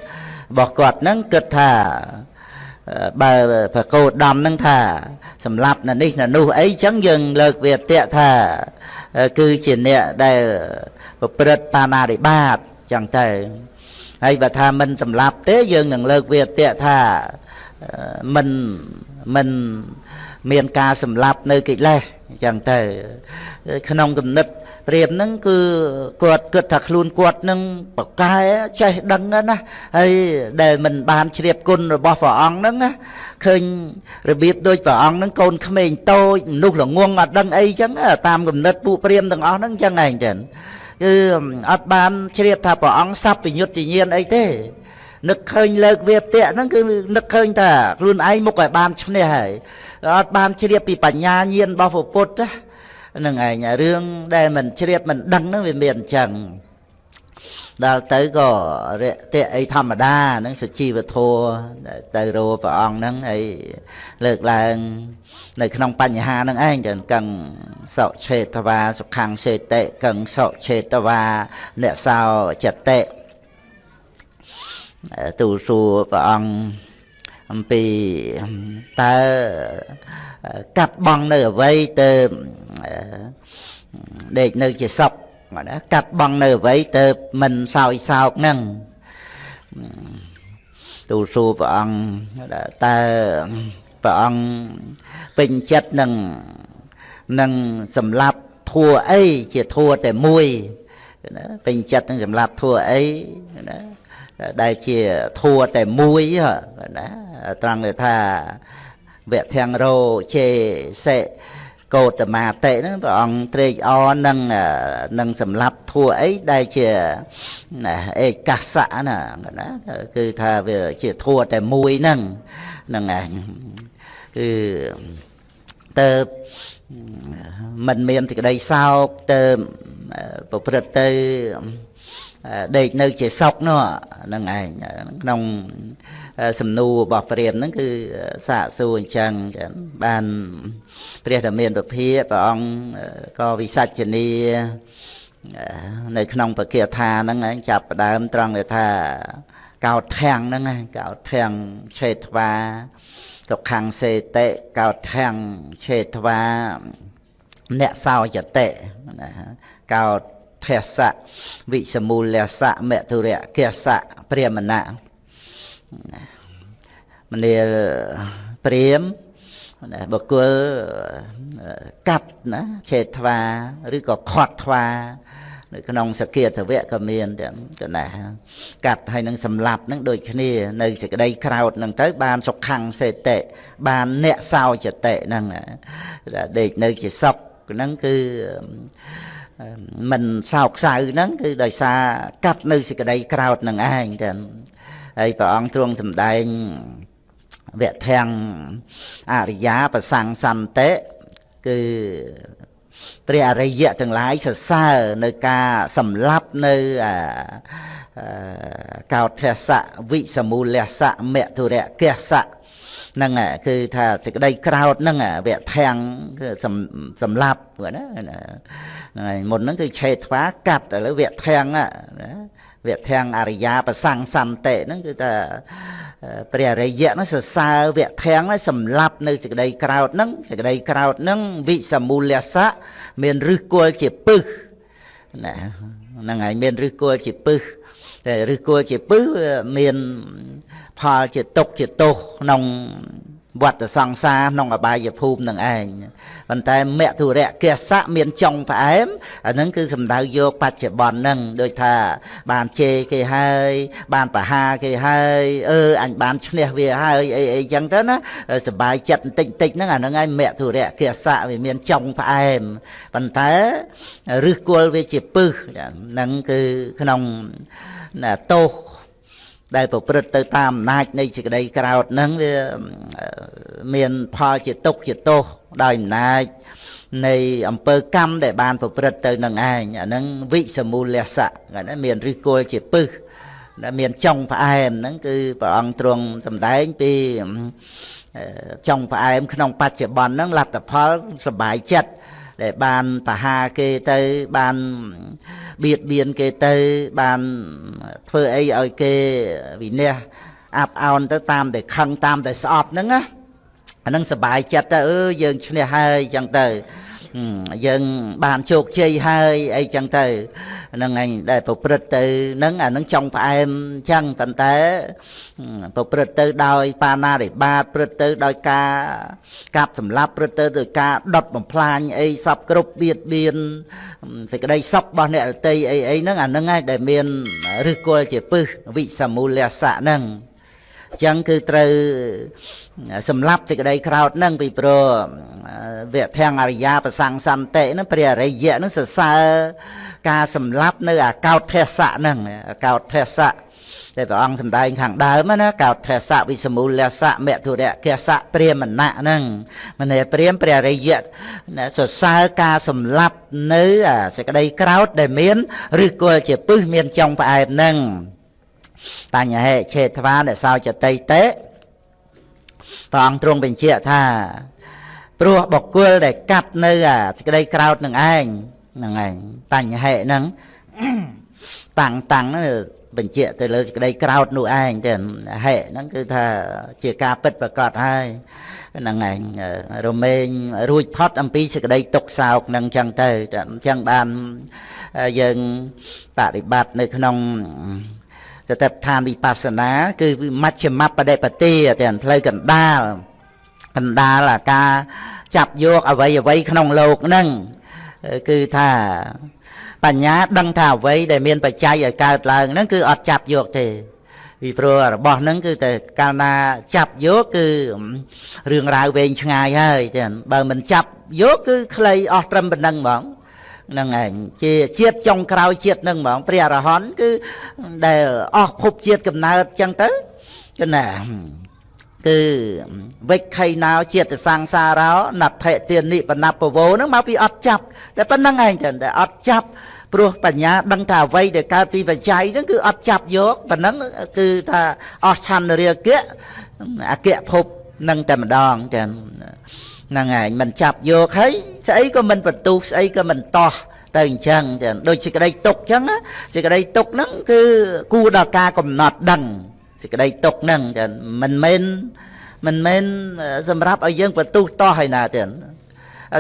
បស់គាត់ហ្នឹងគិតថាបើប្រកោដំហ្នឹងថាសម្រាប់នៅនេះនៅនោះអីចឹងយើងលើកវាតៈថា គឺជាអ្នកដែលប្រព្រឹត្តបាណារិបាតចឹងទៅហើយបើថាមិនសម្លាប់ទេយើងនឹងលើកវាតៈថាមិនមិនមានការសម្លាប់នៅកិលេសអញ្ចឹងទៅ ក្នុងគំនិត ព្រាមហ្នឹងគឺគាត់គិតថាខ្លួនគាត់នឹងប្រកែចេះដឹងណាហើយដែលមិនបានជ្រាបគុណរបស់ព្រះអង្គហ្នឹងណាឃើញរបៀបដូចព្រះអង្គហ្នឹងកូនក្មេងតូចមនុស្សល្ងងអត់ដឹងអីចឹងតាមគំនិតពួកព្រាមទាំងអស់ហ្នឹងចឹងឯងចឹងគឺអត់បានជ្រាបថាព្រះអង្គសັບវិញុត្តញាណអីទេនឹកឃើញលើកវាតៈហ្នឹងគឺនឹកឃើញថាខ្លួនឯងមុខឲ្យបានឈ្នះហើយអត់បានជ្រាបពីបញ្ញាញាណរបស់ពុទ្ធណាហ្នឹងឯងរឿងដែលមិនជ្រាបមិនដឹងហ្នឹងវាមានអញ្ចឹងដល់ទៅក៏រយៈអីធម្មតាហ្នឹងសុជីវធម៌ទៅរោព្រះអង្គហ្នឹងហើយលើកឡើង នៅក្នុងបញ្ហាហ្នឹងឯងចឹងកឹងសុឆេតវាសុខੰសេតិកឹងសុឆេតវាអ្នកសោចតិទូលសួរព្រះអង្គអំពីតើ កាត់បងនៅអ្វីទៅដេកនៅជាសុខណាកាត់បងនៅអ្វីទៅមិនសោយសោកនឹងទូលសួរព្រះអង្គតើព្រះអង្គពេញចិត្តនឹងនឹងសម្លាប់ធัวអីជាធัวតែមួយណាពេញចិត្តនឹងសម្លាប់ធัวអីណាដែលជាធัวតែមួយណាត្រង់ថា វៈធាំងរោជេសេកោតមាតិហ្នឹងព្រះអង្គត្រេកអរនឹងនឹងសម្លាប់ធัวអីដែលជាឯកាសៈណាណាគឺថាវាជាធัวតែមួយហ្នឹងហ្នឹងឯងគឺទៅមិនមានសេចក្តីសោកទៅប្រព្រឹត្តទៅដេកនៅជាសុខនោះហ្នឹងឯងក្នុង សំណួររបស់ព្រាមហ្នឹងគឺសាកសួរអញ្ចឹងបានព្រះធមានពភាព្រះអង្គក៏វិសច្ចនីនៅក្នុងពគាថាហ្នឹងឯងចាប់ផ្ដើមត្រង់ថាកោតធាំងហ្នឹងឯងកោតធាំងឆេតវាសុខੰសេតិកោតធាំងឆេតវាអ្នកសោចតិណាកោតភសៈវិសមូលសៈមតុរៈកសៈព្រាមណៈ មនាលព្រាមបុគ្គលកាត់ណាឆេតថ្វាឬក៏ខាត់ថ្វានៅក្នុងសគាធវៈក៏មានទាំងកណាកាត់ហើយនឹងសម្លាប់នឹងដូចគ្នា នៅសេចក្តីក្រោតនឹងទៅ បានសុខੰសេតិបានអ្នកសោចតិហ្នឹងដេកនៅជាសុខហ្នឹងគឺមិនសោកសៅហ្នឹងគឺដោយសារកាត់នៅសេចក្តីក្រោតនឹងឯងចឹង ហើយព្រះអង្គទ្រង់សម្ដែងវៈធាំងអរិយាប្រសੰសន្តិគឺព្រះអរិយៈទាំងឡាយសរសើរនៅការសម្លាប់នៅកោដ្ឋសៈវិសមូលសៈមតុរៈកសៈហ្នឹងគឺថាសេចក្តីក្រោតហ្នឹងវៈធាំងគឺសម្លាប់ណាហ្នឹងហើយមុនហ្នឹងគឺឆេតថ្វាកាត់ឥឡូវវៈធាំងណា វៈធាំងអរិយាប្រសੰសន្តិហ្នឹងគឺថាព្រះអរិយៈហ្នឹងសរសើរវៈធាំងហ្នឹងសម្លាប់នៅសេចក្តីក្រោតហ្នឹងសេចក្តីក្រោតហ្នឹងវិសមូលសៈមានឫសគល់ជាពឹសណាហ្នឹងហើយមានឫសគល់ជាពឹសតែឫសគល់ជាពឹសមានផលជាទុកជាទោសក្នុង វត្តសង្សារក្នុងអបាយភូមិនឹងឯងប៉ុន្តែមធុរៈកេសៈមានចុងផ្អែមអានឹងគឺសំដៅយកបច្ចុប្បន្នហ្នឹងដូចថា បានជេរគេហើយ បានបហាគេហើយអឺអញបានឈ្នះវាហើយអីអីចឹងទៅណាសបាយចិត្តបន្តិចបន្តិចហ្នឹងអាហ្នឹងឯងមធុរៈកេសៈវាមានចុងផ្អែមប៉ុន្តែឫសគល់វាជាពឹសហ្នឹងគឺក្នុងទោស ដែលប្រព្រឹត្តទៅតាមអំណាចនៃសេចក្តីក្រោធហ្នឹងវាមានផលជាទុកជាទោសដោយអំណាចនៃអំពើកម្មដែលបានប្រព្រឹត្តទៅនឹងឯងអាហ្នឹងវិសមូលស័កហ្នឹងមានឫសគល់ជាពឹសដែលមានចុងផ្អែមហ្នឹងគឺព្រះអង្គទ្រង់សម្ដែងពីចុងផ្អែមក្នុងបច្ចុប្បន្នហ្នឹងលទ្ធផលសบายចិត្ត ដែលបានប្រហារគេទៅបានបៀតបៀនគេទៅបានធ្វើអីឲ្យគេវិនះអាប់អោនទៅតាមតែខឹងតាមតែស្អប់ហ្នឹងណាអានឹងសុបាយចិត្តទៅអឺយើងឈ្នះហើយអញ្ចឹងទៅ យើងបានជោគជ័យហើយអីចឹងទៅហ្នឹងឯងដែលប្រព្រឹត្តទៅហ្នឹងអានឹងចង់ផ្អែមចឹងប៉ុន្តែប្រព្រឹត្តទៅដោយបាណារិបាតព្រឹត្តទៅដោយការកាប់សម្លាប់ព្រឹត្តទៅដោយការដុតបំផ្លាញអីសពគ្រប់បៀតបៀនសេចក្តីសុខរបស់អ្នករតីអីអីហ្នឹងអាហ្នឹងឯងដែលមានឫសគល់ជាពឹសវិសមូលសៈហ្នឹង ចឹងគឺត្រូវសម្លាប់សេចក្តីក្រោតនឹងពីព្រោះវៈធាំងអរិយាប្រសង្សន្តិនឹងព្រះអរិយៈនឹងសរសើរការសម្លាប់នៅអាកោតធស្សៈនឹងអាកោតធស្សៈតែព្រះអង្គសម្ដែងខាងដើមណាកោតធស្សៈវិសមូលសៈមធុរៈកសៈព្រាមណៈហ្នឹងមនេព្រាមព្រះរិយៈសរសើរការសម្លាប់នៅសេចក្តីក្រោតដែលមានឬគល់ជាពឹសមានចុងផ្អែមហ្នឹង តញ្ញហេឆេថ្វាដែលសោចតិតេព្រះអង្គទ្រង់បញ្ជាក់ថាព្រោះបុគ្គលដែលកាត់នៅអាសេចក្តីក្រោតនឹងឯងហ្នឹងឯងតញ្ញហេហ្នឹងតាំងតាំងហ្នឹងបញ្ជាក់ទៅលើសេចក្តីក្រោតនោះឯងទៅហេហ្នឹងគឺថាជាការពិតប្រកបហើយហ្នឹងឯងរមែងរួចផុតអំពីសេចក្តីទុកសោកហ្នឹងចឹងទៅអញ្ចឹងបានយើងបប្រតិបត្តិនៅក្នុង សតិប្បដ្ឋានវិបស្សនា គឺមជ្ឈមបដិបទាទាំងផ្លូវកណ្ដាលកណ្ដាលអាការចាប់យកអវ័យអវ័យក្នុងលោកហ្នឹងគឺថាបញ្ញាដឹងថាអ្វីដែលមានបច្ច័យឲ្យកើតឡើងហ្នឹងគឺអត់ចាប់យកទេពីព្រោះរបស់ហ្នឹងគឺតែកាលណាចាប់យកគឺរឿងរ៉ាវវែងឆ្ងាយហើយចឹងបើមិនចាប់យកគឺខ្លីអស់ត្រឹមប៉ុណ្្នឹងហ្មងហ្នឹងឯងជាជាតិចុងក្រោយជាតិហ្នឹងហ្មងព្រះអរហន្តគឺដែលអស់ភពជាតិកំណើតចឹងទៅគឺណាគឺវិខៃណោជាតិសង្សារោណដ្ឋិទានិបណពវោហ្នឹងមកពីអត់ចាប់តែប៉ុណ្្នឹងឯងចឹងតែអត់ចាប់ព្រោះបញ្ញាដឹងថាអ្វីដែលកើតពីបច្ច័យហ្នឹងគឺអត់ចាប់យកប៉ុណ្ណឹងគឺថាអស់ឆន្ទរាគៈអគ្គភពនឹងតែម្ដងចឹង ហ្នឹងឯងមិនចាប់យកហើយស្អីក៏មិនបន្ទុះស្អីក៏មិនតោះទៅអញ្ចឹងចឹងដូចសេចក្តីទុកអញ្ចឹងសេចក្តីទុកហ្នឹងគឺគួរដល់ការកំណត់ដឹងសេចក្តីទុកហ្នឹងចឹងមិនមែនមិនមែនសម្រាប់ឲ្យយើងបន្ទុះតោះហើយណាចឹង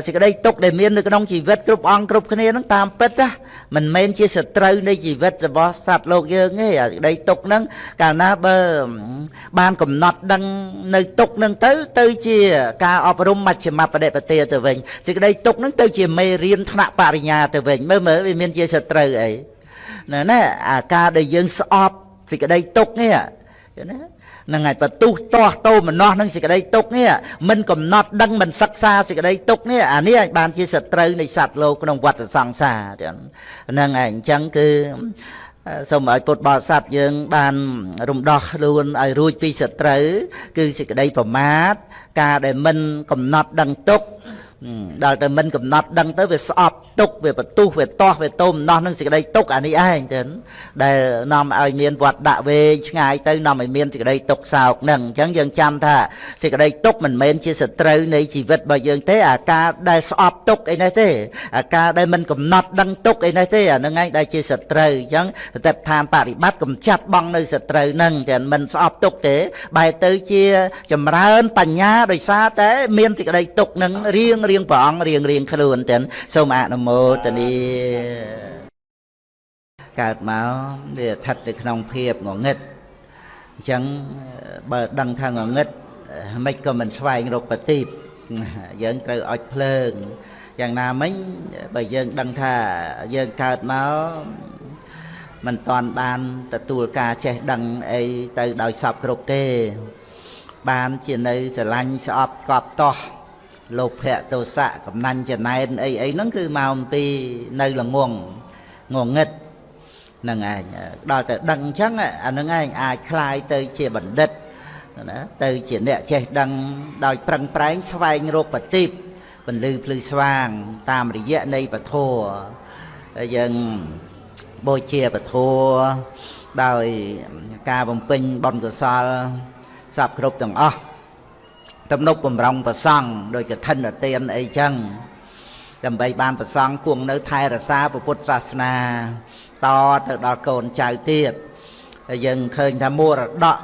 សេចក្តីទុកដែលមាននៅក្នុងជីវិតគ្រប់អង្គគ្រប់គ្នាហ្នឹងតាមពិតណាមិនមែនជាសត្រូវនៃជីវិតរបស់សត្វលោកយើងទេសេចក្តីទុកហ្នឹងកាលណាបើបានកំណត់ដឹងនៅទុកហ្នឹងទៅ ទៅជាការអប់រំមជ្ឈមបដិបទាទៅវិញសេចក្តីទុកហ្នឹងទៅជាមេរៀនថ្នាក់បរិញ្ញាទៅវិញមើលមើលវាមានជាសត្រូវអីណែណាអាការដែលយើងស្អប់សេចក្តីទុកនេះណា ហ្នឹងហើយបន្ទុះទាស់តោមនោះនឹងសេចក្តីទុកនេះមិនកំណត់ដឹងមិនសិក្សាសេចក្តីទុកនេះអានេះអាចបានជាសត្រូវនៃសត្វលោកក្នុងវដ្តសង្សារហ្នឹងហើយអញ្ចឹងគឺសូមឲ្យពុទ្ធបរិស័ទយើង បានរំដោះខ្លួនឲ្យរួចពីសត្រូវគឺសេចក្តីប្រមាទការដែលមិនកំណត់ដឹងទុក ដល់តែមិនកំណត់ដឹងទៅវាស្អប់ទុកវាបន្ទុះវាតោះវាទុំណោះនឹងសេចក្តីទុកអានេះឯងទៅដែលនាំឲ្យមានវត្តដាក់វែងឆ្ងាយទៅនាំឲ្យមានសេចក្តីទុកសោកនឹងអញ្ចឹងយើងចាំថាសេចក្តីទុកមិនមែនជាសត្រូវនៃជីវិតរបស់យើងទេអាការដែលស្អប់ទុកអីនេះទេអាការដែលមិនកំណត់ដឹងទុកអីនេះទេអានឹងឯងដែលជាសត្រូវអញ្ចឹងស្ទេបឋានបរិបត្តិកំចាត់បងនៅសត្រូវនឹងតែមិនស្អប់ទុកទេបែរទៅជាចម្រើនបញ្ញាដោយសារតែមានសេចក្តីទុកនឹងរៀងរៀងព្រះអង្គរៀងរៀងខ្លួនទៅសូមអនុមោទនីកើតមកវាស្ថិតនៅក្នុងភាពងងឹតអញ្ចឹងបើដឹងថាងងឹតមិនក៏មិនស្វែងរកបទីបយើងត្រូវអុចភ្លើងយ៉ាងណាមិញបើយើងដឹងថាយើងកើតមកមិនតាន់បានទទួលការចេះដឹងអីទៅដោយសពគ្រប់ទេបានជានៅស្រឡាញ់ស្អប់កប់តោះ លោភៈទោសៈកំណាញ់ចំណែនអីអីហ្នឹងគឺមកអំពីនៅល្ងងងងឹត ហ្នឹងឯងដល់ទៅដឹងអញ្ចឹងអាហ្នឹងឯងអាចคลายទៅជាបណ្ឌិតណាទៅជាអ្នកចេះដឹងដោយប្រឹងប្រែងស្វែងរកបតិបពលឺភ្លឺស្វាងតាមរយៈនៃពធហើយយើងបូជាពធដោយការបំពេញបុណ្យកុសលសពគ្រប់ទាំងអស់ ទំនុកបំរុងប្រសង់ដោយកឋិនទានអីចឹងដើម្បីបានប្រសង់គង់នៅថែរក្សាពុទ្ធសាសនា តទៅដល់កូនចៅទៀតហើយយើងឃើញថាមរតក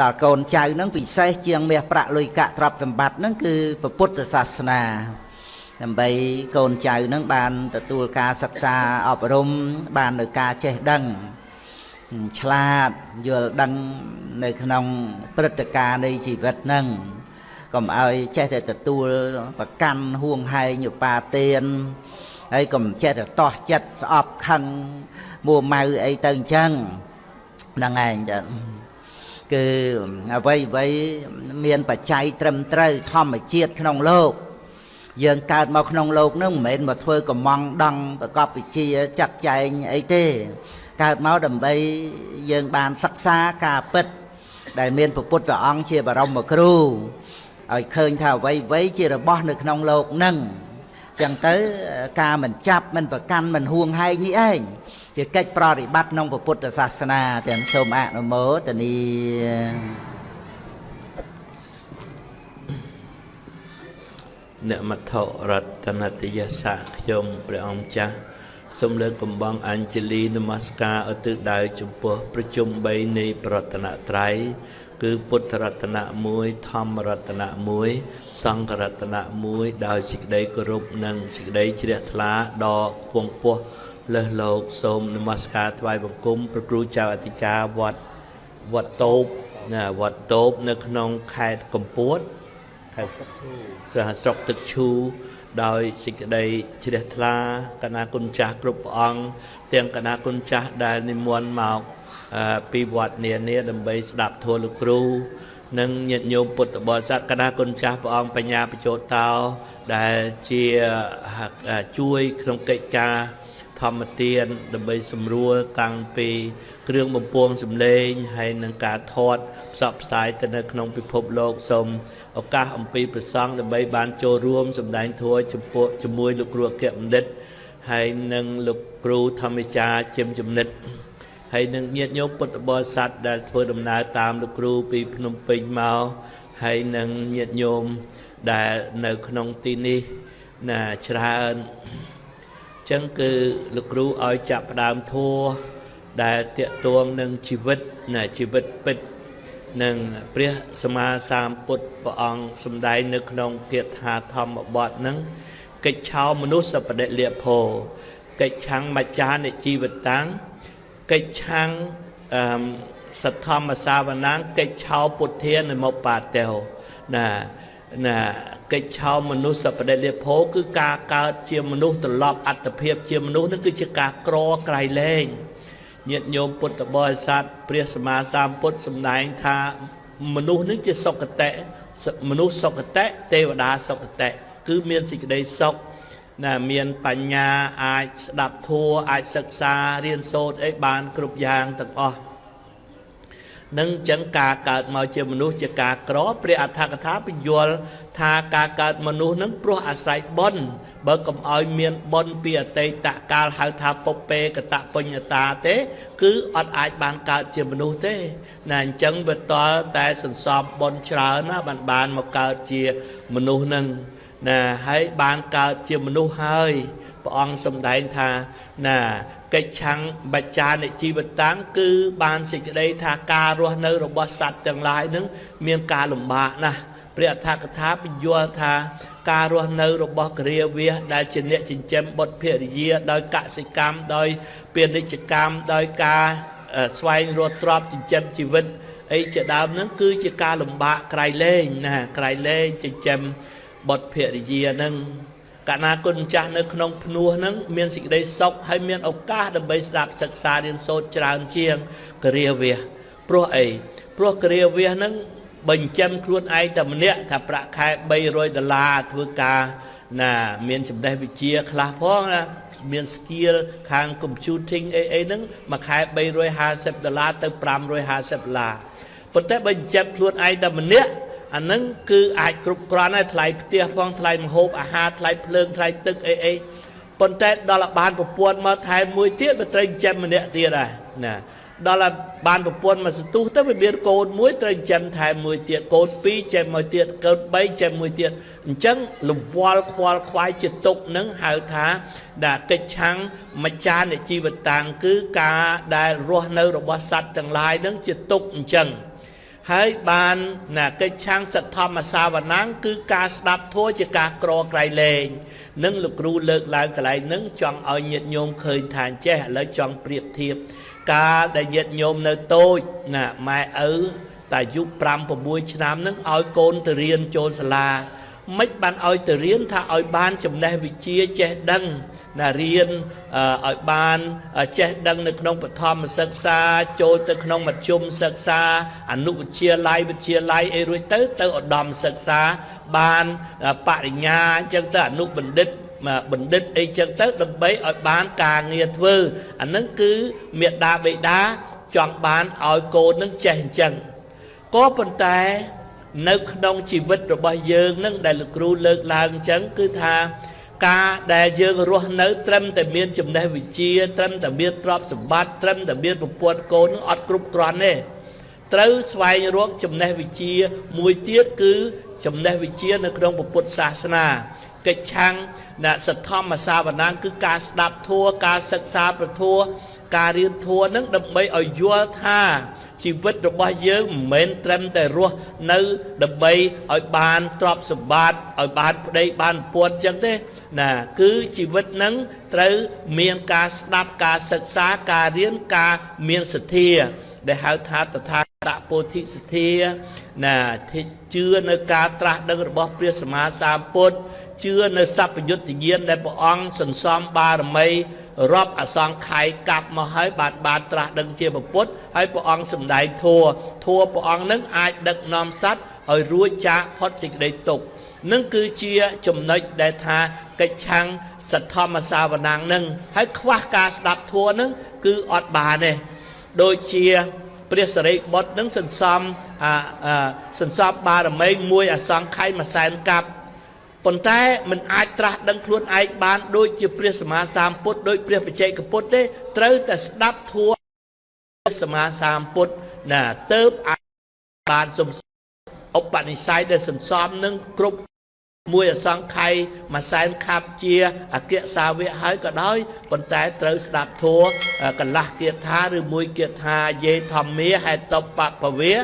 ដល់កូនចៅហ្នឹងពិសេសជាងមាសប្រាក់លុយកាក់ទ្រព្យសម្បត្តិហ្នឹងគឺពុទ្ធសាសនាដើម្បីកូនចៅហ្នឹងបានទទួលការសិក្សាអប់រំបាននៅការចេះដឹងឆ្លាតយល់ដឹងនៅក្នុងព្រឹត្តិការណ៍នៃជីវិតហ្នឹង កុំឲ្យចេះតែទទួលប្រកាន់ហួងហែងឧបាទានហើយកុំចេះតែតោះចិត្តស្អប់ខឹងមួម៉ៅអីទៅអញ្ចឹងហ្នឹងឯងចាគឺអ្វីអ្វីមានបច្ច័យត្រឹមត្រូវធម្មជាតិក្នុងលោកយើងកើតមកក្នុងលោកនឹងមិនមែនមកធ្វើកំងដង់ប្រកបវិជ្ជាចាត់ចែងអីទេកើតមកដើម្បីយើងបានសិក្សាការពិតដែលមានព្រះពុទ្ធអង្គជាបរមគ្រូ ឲ្យឃើញថាអ្វីអ្វីជារបស់នៅក្នុងលោកនឹងចឹងទៅការមិនចាប់មិនប្រកាន់មិនហួងហែងនេះឯងជាកិច្ចប្រតិបត្តិក្នុងពុទ្ធសាសនាទាំងសូមអនុមោទនីអ្នកមត្ថរតនតយសៈខ្ញុំព្រះអង្គចាស់សូមលើកកំបងអញ្ជលីនមស្ការឧទ្ទិសដៅចំពោះប្រជុំ3នៃប្រតនត្រ័យ គឺពុទ្ធរតនៈ1ធម្មរតនៈ1សង្ឃរតនៈ1ដោយសេចក្តីគោរពនិងសេចក្តីជ្រះថ្លាដ៏ខ្ពង់ខ្ពស់លើសលោកសូមនមស្ការថ្វាយបង្គំព្រះគ្រូចៅអធិការវត្តវត្តតូបណាវត្តតូបនៅក្នុងខេត្តកំពតខេត្តស្រុកទឹកឈូដោយសេចក្តីជ្រះថ្លា កណាគុណចាស់គ្រប់ព្រះអង្គទាំងកណាគុណចាស់ដែលនិមន្តមក ពីវត្តនានាដើម្បីស្ដាប់ធម៌លោកគ្រូ និងញាតិញោមពុទ្ធបរិស័ទកណាគុណចាស់ព្រះអង្គបញ្ញាបញ្ចោតតោដែលជាជួយក្នុងកិច្ចការធម្មទានដើម្បីសម្រួលតាំងពី គ្រឿងបំពងសម្លេងហើយនឹងការថតផ្សព្វផ្សាយទៅនៅក្នុងពិភពលោកសូមឱកាសអំពីប្រសង់ដើម្បីបានចូលរួមសម្ដែងធម៌ចំពោះជាមួយលោកគ្រូអគ្គបណ្ឌិតហើយនឹងលោកគ្រូធម្មចារជំចំណិត ហើយនឹងញាតិញោមពុទ្ធបរិស័ទដែលធ្វើដំណើរតាមលោកគ្រូពីភ្នំពេញមកហើយនឹងញាតិញោមដែលនៅក្នុងទីនេះណាច្រើនអញ្ចឹងគឺលោកគ្រូឲ្យចាប់ផ្ដើមធัวដែលតកតួងនឹងជីវិតណាជីវិតពិតនឹងព្រះសម្មាសម្ពុទ្ធព្រះអង្គសម្ដែងនៅក្នុងគាថាធម្មបទហ្នឹងកិច្ចឆោមនុស្សសបដិលភោកិច្ចឆាំងមច្ចានិជីវតាំង កិច្ចឆាំងអឺសទ្ធម្មសាវនាងកិច្ចឆោពុទ្ធានិមុបាតេណាណាកិច្ចឆោមនុស្សសបដិលភោគឺការកើតជាមនុស្សត្រឡប់អត្តភាពជាមនុស្សនឹងគឺជាការក្រក្រៃលែងញាតិញោមពុទ្ធបរិស័ទព្រះសម្មាសម្ពុទ្ធសម្ដែងថាមនុស្សនឹងជាសុគតិមនុស្សសុគតិទេវតាសុគតិគឺមានសេចក្តីសុខ ណាមានបញ្ញាអាចស្ដាប់ធัวអាចសិក្សារៀនសូត្រអីបានគ្រប់យ៉ាងទាំងអស់នឹងចឹងការកើតមកជាមនុស្សជាការក្រព្រះអដ្ឋកថាបញ្យល់ថាការកើតមនុស្សនឹងព្រោះអាស្រ័យបុណ្យបើកុំឲ្យមានបុណ្យពីអតីតកាលហៅថាពុពេកតបញ្ញតាទេ គឺអត់អាចបានកើតជាមនុស្សទេណាអញ្ចឹងវាតលតែសន្សំបុណ្យច្រើនណាបានបានមកកើតជាមនុស្សនឹង ណាហើយបានកើតជាមនុស្សហើយព្រះអង្គសម្ដែងថាណាកិច្ចឆាំងបច្ចានិជីវតាំងគឺបានសេចក្តីថាការរស់នៅរបស់សត្វទាំងឡាយនឹងមានការលំបាកណាស់ព្រះអដ្ឋកថាបញ្យល់ថាការរស់នៅរបស់គរាវាសដែលជាអ្នកចិញ្ចឹមបុត្រភរិយាដោយកសិកម្មដោយពាណិជ្ជកម្មដោយការស្វែងរកទ្រព្យចិញ្ចឹមជីវិតអីជាដើមហ្នឹងគឺជាការលំបាកក្រៃលែងណាក្រៃលែងចិញ្ចឹម បុត្រភរិយាហ្នឹងកាលណាគុណចាស់នៅក្នុងភ្នោះហ្នឹងមានសេចក្តីសុខហើយមានឱកាសដើម្បីស្ដាប់សិក្សារៀនសូត្រច្រើនជាងគរាវាសព្រោះអីព្រោះគរាវាសហ្នឹងបញ្ចិនខ្លួនឯងតែម្នាក់ថាប្រាក់ខែ300ដុល្លារធ្វើការណាមានចំណេះវិជ្ជាខ្លះផងណាមាន skill ខាង computing អីអីហ្នឹងមួយខែ350ដុល្លារទៅ550ដុល្លារប៉ុន្តែបើចិញ្ចឹមខ្លួនឯងតែម្នាក់ អាហ្នឹងគឺអាចគ្រប់គ្រាន់ហើយថ្លៃផ្ទះផងថ្លៃម្ហូបអាហារថ្លៃភ្លើងថ្លៃទឹកអីអីប៉ុន្តែដល់បានប្រពន្ធមកថែមមួយទៀតបើត្រូវចិញ្ចឹមម្នាក់ទៀតដែរណាដល់បានប្រពន្ធមកសន្ទុះទៅវាមានកូនមួយត្រូវចិញ្ចឹមថែមមួយទៀតកូនពីរចេះមួយទៀតកូន3ចេះមួយទៀតអញ្ចឹងលវល់ខ្វល់ខ្វាយជាទុកនឹងហៅថាដែលកិច្ចឆាំងមច្ចានិជីវតាំងគឺការដែលរស់នៅរបស់សត្វទាំងឡាយនឹងជាទុកអញ្ចឹង ហើយបានណាកិច្ចឆាំងសទ្ធម្មសាវណាំងគឺការស្ដាប់ធัวជាការក្រក្រៃលែងនឹងលោកគ្រូលើកឡើងកន្លែងនឹងចង់ឲ្យញាតិញោមឃើញថាចេះឥឡូវចង់ប្រៀបធៀបកាលដែលញាតិញោមនៅតូចណាម៉ែឪតែអាយុ5 6ឆ្នាំនឹងឲ្យកូនទៅរៀនចូលសាលា មិនបានឲ្យទៅរៀនថាឲ្យបានចំណេះវិជ្ជាចេះដឹងណារៀនឲ្យបានចេះដឹងនៅក្នុងបឋមសិក្សាចូលទៅក្នុងមធ្យមសិក្សាអនុវិទ្យាល័យវិទ្យាល័យអីរួចទៅទៅឧត្តមសិក្សាបានបរិញ្ញាអញ្ចឹងទៅអនុបណ្ឌិតបណ្ឌិតអីចឹងទៅដើម្បីឲ្យបានការងារធ្វើអានឹងគឺមេដាបេដាចង់បានឲ្យកូននឹងចេះអញ្ចឹងក៏ប៉ុន្តែ នៅក្នុងជីវិតរបស់យើងនឹងដែលលោកគ្រូលើកឡើងអញ្ចឹងគឺថាការដែលយើងរស់នៅត្រឹមតែមានចំណេះវិជ្ជាត្រឹមតែមានទ្រព្យសម្បត្តិត្រឹមតែមានប្រពន្ធកូននឹងអត់គ្រប់គ្រាន់ទេត្រូវស្វែងរកចំណេះវិជ្ជាមួយទៀតគឺចំណេះវិជ្ជានៅក្នុងពុទ្ធសាសនាកិច្ចឆាំងអ្នកសទ្ធម្មសាវនាគឺការស្ដាប់ធัวការសិក្សាប្រធัวការរៀនធัวនឹងដើម្បីឲ្យយល់ថា ជីវិតរបស់យើងមិនមែនត្រឹមតែរស់នៅដើម្បីឲ្យបានទ្រព្យសម្បត្តិឲ្យបានប្តីបានពួនចឹងទេណាគឺជីវិតនឹងត្រូវមានការស្ដាប់ការសិក្សាការរៀនការមានសទ្ធាដែលហៅថាតថាតពោធិសទ្ធាណាជឿនៅការត្រាស់ដឹងរបស់ព្រះសម្មាសម្ពុទ្ធជឿនៅសព្វយុត្តញាណដែលព្រះអង្គសន្សំបារមី រាប់អសង្ខ័យកាប់មកហើយបានបានត្រាស់ដឹងជាពុទ្ធហើយព្រះអង្គសម្ដែងធัวធัวព្រះអង្គនឹងអាចដឹកនាំសត្វឲ្យរួចចាកផុតសេចក្តីទុក្ខនឹងគឺជាចំណុចដែលថាកិច្ចឆាំងសទ្ធម្មសាវនាងនឹងហើយខ្វះការស្ដាប់ធัวនឹងគឺអត់បានទេដូចជាព្រះសរិបុត្រនឹងសន្សំអាសន្សំបារមីមួយអសង្ខ័យមួយសែនកាប់ ប៉ុន្តែមិនអាចត្រាស់ដឹងខ្លួនឯងបានដូចជាព្រះសម្មាសម្ពុទ្ធដូចព្រះបច្ចេកពុទ្ធទេត្រូវតែស្ដាប់ធัวព្រះសម្មាសម្ពុទ្ធណាទៅអាចបានសំឧបនិស្ស័យដែលសន្សំនឹងគ្រប់មួយអសង្ខ័យមួយសែនខាប់ជាអគ្គសាវកហើយក៏ដោយប៉ុន្តែត្រូវស្ដាប់ធัวកន្លះគាថាឬមួយគាថាយេធម្មាហេតុបពវេ